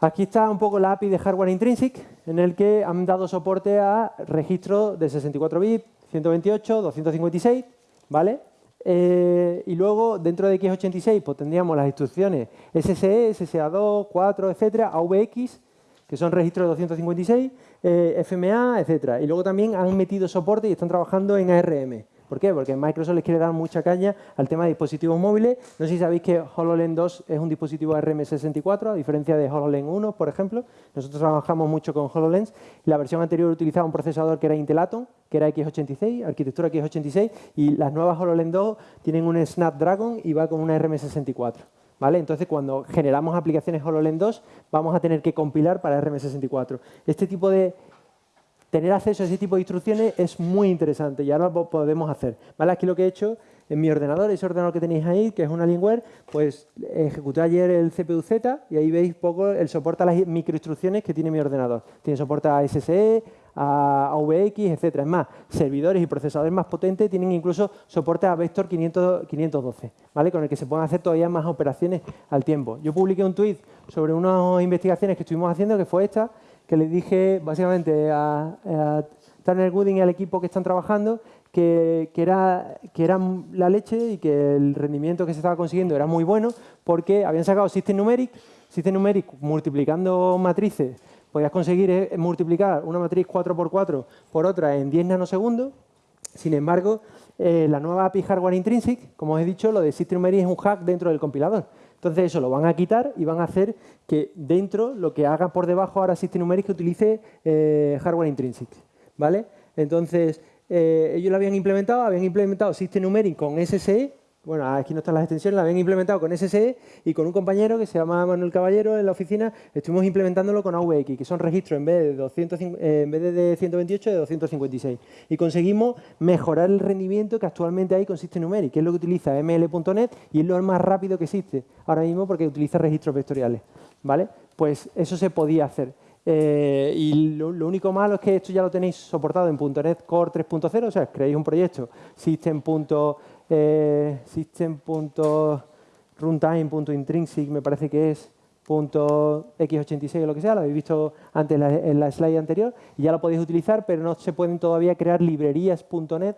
Aquí está un poco la API de Hardware Intrinsic, en el que han dado soporte a registros de 64 bits, 128, 256, ¿vale? Eh, y luego, dentro de x86, pues tendríamos las instrucciones SSE, SSA2, 4, etcétera, AVX, que son registros de 256, eh, FMA, etcétera. Y luego también han metido soporte y están trabajando en ARM. ¿Por qué? Porque Microsoft les quiere dar mucha caña al tema de dispositivos móviles. No sé si sabéis que HoloLens 2 es un dispositivo RM64, a diferencia de HoloLens 1, por ejemplo. Nosotros trabajamos mucho con HoloLens. La versión anterior utilizaba un procesador que era Intel Atom, que era X86, arquitectura X86, y las nuevas HoloLens 2 tienen un Snapdragon y va con una RM64. ¿Vale? Entonces, cuando generamos aplicaciones HoloLens 2, vamos a tener que compilar para RM64. Este tipo de tener acceso a ese tipo de instrucciones es muy interesante y ahora lo podemos hacer. ¿Vale? Aquí lo que he hecho en mi ordenador, ese ordenador que tenéis ahí, que es un Alienware, pues ejecuté ayer el CPU-Z y ahí veis poco el soporte a las microinstrucciones que tiene mi ordenador. Tiene soporte a SSE, a AVX, etc. Es más, servidores y procesadores más potentes tienen incluso soporte a Vector 512, ¿vale? con el que se pueden hacer todavía más operaciones al tiempo. Yo publiqué un tweet sobre unas investigaciones que estuvimos haciendo, que fue esta, que le dije básicamente a, a Turner Gooding y al equipo que están trabajando que, era, que era la leche y que el rendimiento que se estaba consiguiendo era muy bueno porque habían sacado System Numeric, System Numeric multiplicando matrices, podías conseguir eh, multiplicar una matriz 4x4 por otra en 10 nanosegundos, sin embargo, eh, la nueva API Hardware Intrinsic, como os he dicho, lo de System Numeric es un hack dentro del compilador. Entonces eso lo van a quitar y van a hacer que dentro lo que haga por debajo ahora System Numeric utilice eh, hardware intrinsic. ¿vale? Entonces eh, ellos lo habían implementado, habían implementado System Numeric con SSE bueno, aquí no están las extensiones, la habían implementado con SSE y con un compañero que se llama Manuel Caballero en la oficina, estuvimos implementándolo con AVX, que son registros en vez de, 200, eh, 128 de 256. Y conseguimos mejorar el rendimiento que actualmente hay con System Numeric, que es lo que utiliza ml.net y es lo más rápido que existe ahora mismo porque utiliza registros vectoriales. ¿vale? Pues eso se podía hacer. Eh, y lo, único malo es que esto ya lo tenéis soportado en .NET Core 3.0, o sea, creéis un proyecto system.net eh, system.runtime.intrinsic me parece que es .x86 o lo que sea, lo habéis visto antes en la, slide anterior, y ya lo podéis utilizar, pero no se pueden todavía crear librerías.net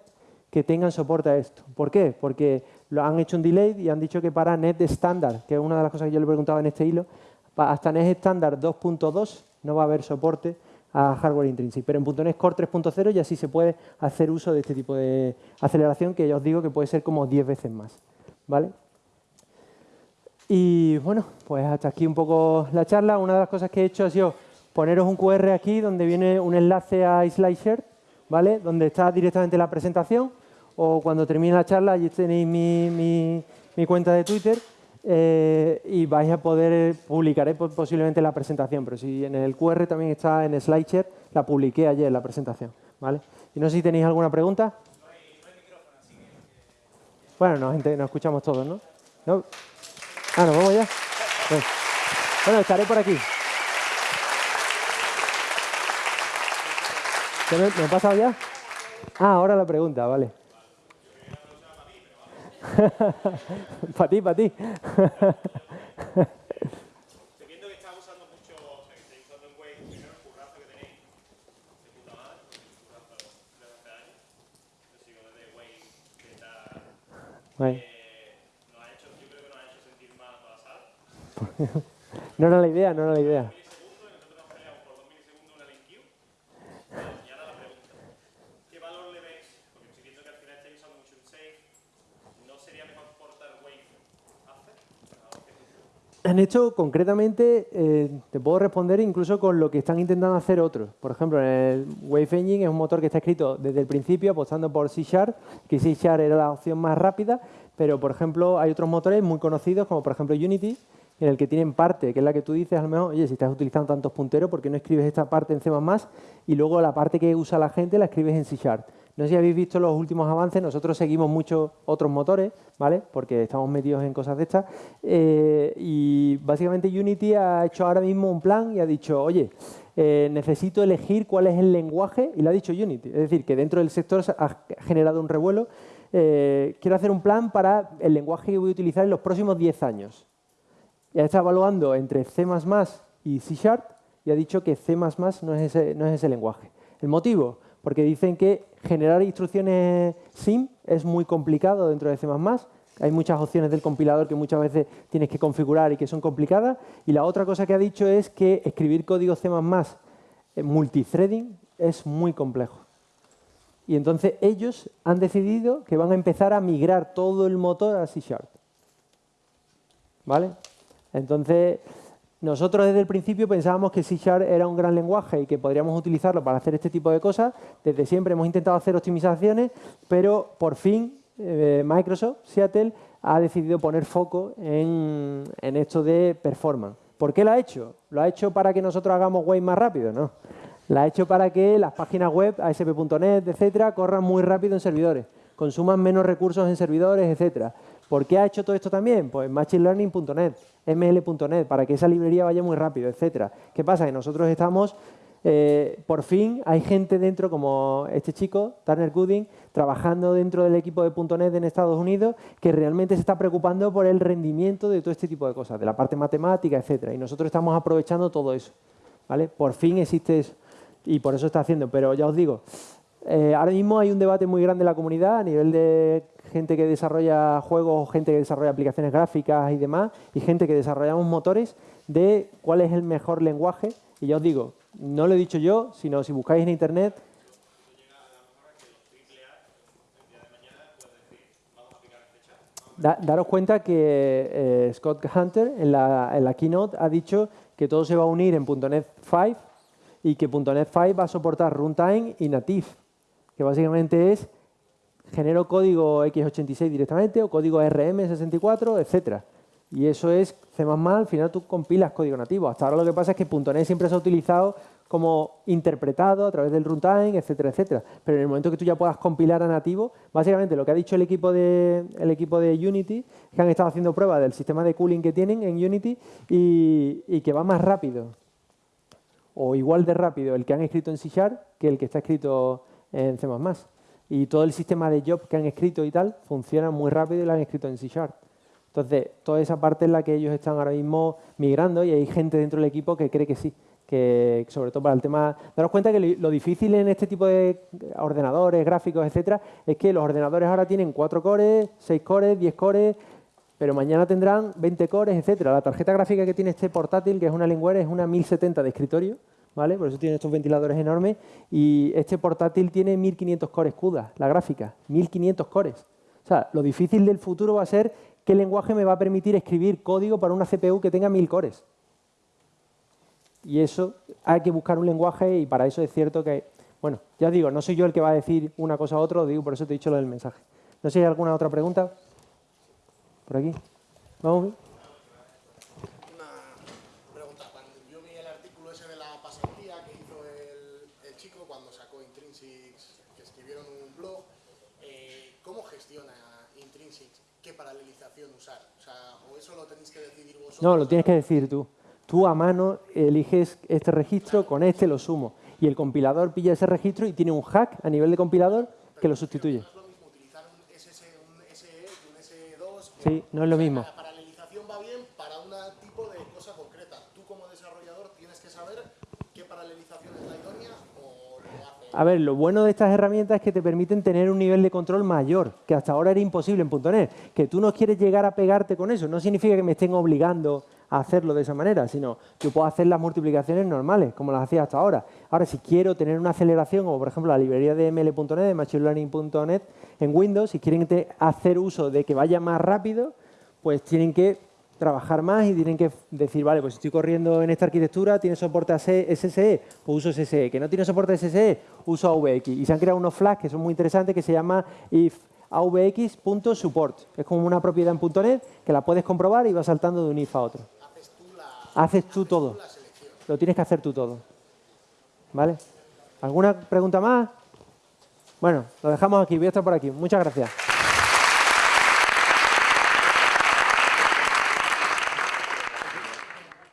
que tengan soporte a esto. ¿Por qué? Porque lo han hecho un delay y han dicho que para net estándar, que es una de las cosas que yo le preguntaba en este hilo, hasta net estándar 2.2 no va a haber soporte a hardware intrinsic. Pero en .NET Core 3.0 ya sí se puede hacer uso de este tipo de aceleración que ya os digo que puede ser como 10 veces más. ¿vale? Y bueno, pues hasta aquí un poco la charla. Una de las cosas que he hecho ha sido poneros un QR aquí donde viene un enlace a SlideShare, ¿vale? donde está directamente la presentación o cuando termine la charla allí tenéis mi, mi, mi cuenta de Twitter eh, y vais a poder, publicaré posiblemente la presentación, pero si en el QR también está en SlideShare, la publiqué ayer la presentación. ¿vale? Y no sé si tenéis alguna pregunta. Bueno, nos, escuchamos todos, ¿no? ¿no? Ah, ¿nos vamos ya? Bueno, estaré por aquí. ¿Me, ¿Me he pasado ya? Ah, ahora la pregunta, vale. para ti, para ti. Estoy viendo que estás usando mucho, o sea, que estáis usando en Wave, primero el currazo que tenéis, de puta madre, currazo de hace años. Yo sigo desde Wave, que está... Eh, nos ha hecho, yo creo que nos ha hecho sentir más pasar. no era la idea, no era la idea. Han hecho concretamente, eh, te puedo responder incluso con lo que están intentando hacer otros. Por ejemplo, el Wave Engine es un motor que está escrito desde el principio apostando por C Sharp, que C Sharp era la opción más rápida, pero por ejemplo hay otros motores muy conocidos como por ejemplo Unity, en el que tienen parte, que es la que tú dices, a lo mejor, oye, si estás utilizando tantos punteros, ¿por qué no escribes esta parte en C++? Y luego la parte que usa la gente la escribes en C Sharp. No sé si habéis visto los últimos avances, nosotros seguimos muchos otros motores, ¿vale? Porque estamos metidos en cosas de estas. Eh, y básicamente Unity ha hecho ahora mismo un plan y ha dicho, oye, eh, necesito elegir cuál es el lenguaje, y lo ha dicho Unity. Es decir, que dentro del sector ha generado un revuelo. Eh, quiero hacer un plan para el lenguaje que voy a utilizar en los próximos 10 años. Ya está evaluando entre C++ y C Sharp y ha dicho que C++ no es no es ese lenguaje. ¿El motivo? Porque dicen que generar instrucciones SIM es muy complicado dentro de C++. Hay muchas opciones del compilador que muchas veces tienes que configurar y que son complicadas. Y la otra cosa que ha dicho es que escribir código C++ multithreading es muy complejo. Y entonces ellos han decidido que van a empezar a migrar todo el motor a C Sharp. ¿Vale? Entonces, nosotros desde el principio pensábamos que C Sharp era un gran lenguaje y que podríamos utilizarlo para hacer este tipo de cosas. Desde siempre hemos intentado hacer optimizaciones, pero por fin eh, Microsoft, Seattle, ha decidido poner foco en, esto de performance. ¿Por qué lo ha hecho? ¿Lo ha hecho para que nosotros hagamos web más rápido? No. Lo ha hecho para que las páginas web, ASP.NET, etcétera, corran muy rápido en servidores, consuman menos recursos en servidores, etcétera. ¿Por qué ha hecho todo esto también? Pues machinelearning.net, ml.net, para que esa librería vaya muy rápido, etcétera. ¿Qué pasa? Que nosotros estamos, eh, por fin, hay gente dentro, como este chico, Turner Gooding, trabajando dentro del equipo de .NET en Estados Unidos, que realmente se está preocupando por el rendimiento de todo este tipo de cosas, de la parte matemática, etcétera. Y nosotros estamos aprovechando todo eso. ¿vale? Por fin existe eso. Y por eso está haciendo. Pero ya os digo, eh, ahora mismo hay un debate muy grande en la comunidad a nivel de gente que desarrolla juegos, gente que desarrolla aplicaciones gráficas y demás, y gente que desarrollamos motores de cuál es el mejor lenguaje. Y ya os digo, no lo he dicho yo, sino si buscáis en Internet... daros cuenta que eh, Scott Hunter en la, en la keynote ha dicho que todo se va a unir en .NET 5 y que .NET 5 va a soportar runtime y native que básicamente es genero código x86 directamente o código RM64, etcétera. Y eso es C++, al final tú compilas código nativo. Hasta ahora lo que pasa es que .NET siempre se ha utilizado como interpretado a través del runtime, etcétera, etcétera. Pero en el momento que tú ya puedas compilar a nativo, básicamente lo que ha dicho el equipo de, Unity que han estado haciendo pruebas del sistema de cooling que tienen en Unity y, y que va más rápido o igual de rápido el que han escrito en C Sharp que el que está escrito en C++. Y todo el sistema de job que han escrito y tal funciona muy rápido y lo han escrito en C Sharp. Entonces, toda esa parte es la que ellos están ahora mismo migrando y hay gente dentro del equipo que cree que sí, que sobre todo para el tema... Daros cuenta que lo difícil en este tipo de ordenadores, gráficos, etcétera, es que los ordenadores ahora tienen 4 cores, 6 cores, 10 cores, pero mañana tendrán 20 cores, etcétera. La tarjeta gráfica que tiene este portátil, que es una Lingware, es una 1070 de escritorio, Por eso tiene estos ventiladores enormes. Y este portátil tiene 1500 cores CUDA, la gráfica, 1500 cores. O sea, lo difícil del futuro va a ser qué lenguaje me va a permitir escribir código para una CPU que tenga 1000 cores. Y eso hay que buscar un lenguaje y para eso es cierto que, bueno, ya digo, no soy yo el que va a decir una cosa u otra, digo, por eso te he dicho lo del mensaje. No sé si hay alguna otra pregunta. ¿Por aquí? ¿Vamos? o Intrinsics, que escribieron un blog, eh, ¿cómo gestiona Intrinsics qué paralelización usar? O sea, ¿o eso lo tenéis que decidir vosotros? No, lo tienes que decir tú. Tú a mano eliges este registro, con este lo sumo. Y el compilador pilla ese registro y tiene un hack a nivel de compilador que lo sustituye. No es lo mismo utilizar un, SS, un SE que un SE2. Sí, no es lo mismo paralelización va bien para un tipo de cosa concreta. Tú como desarrollador tienes que saber qué paralelización es la idónea o lo hace. A ver, lo bueno de estas herramientas es que te permiten tener un nivel de control mayor, que hasta ahora era imposible en .NET. Que tú no quieres llegar a pegarte con eso, no significa que me estén obligando a hacerlo de esa manera, sino yo puedo hacer las multiplicaciones normales, como las hacía hasta ahora. Ahora, si quiero tener una aceleración, como por ejemplo la librería de ML.NET, de MachineLearning.NET, en Windows, si quieren hacer uso de que vaya más rápido, pues tienen que trabajar más y tienen que decir, vale, pues estoy corriendo en esta arquitectura, tiene soporte a SSE, pues uso SSE. Que no tiene soporte a SSE, uso AVX. Y se han creado unos flags que son muy interesantes que se llama if avx.support. Es como una propiedad en .NET que la puedes comprobar y va saltando de un if a otro. Haces tú la, Haces tú todo. la. Lo tienes que hacer tú todo. ¿Vale? ¿Alguna pregunta más? Bueno, lo dejamos aquí. Voy a estar por aquí. Muchas gracias.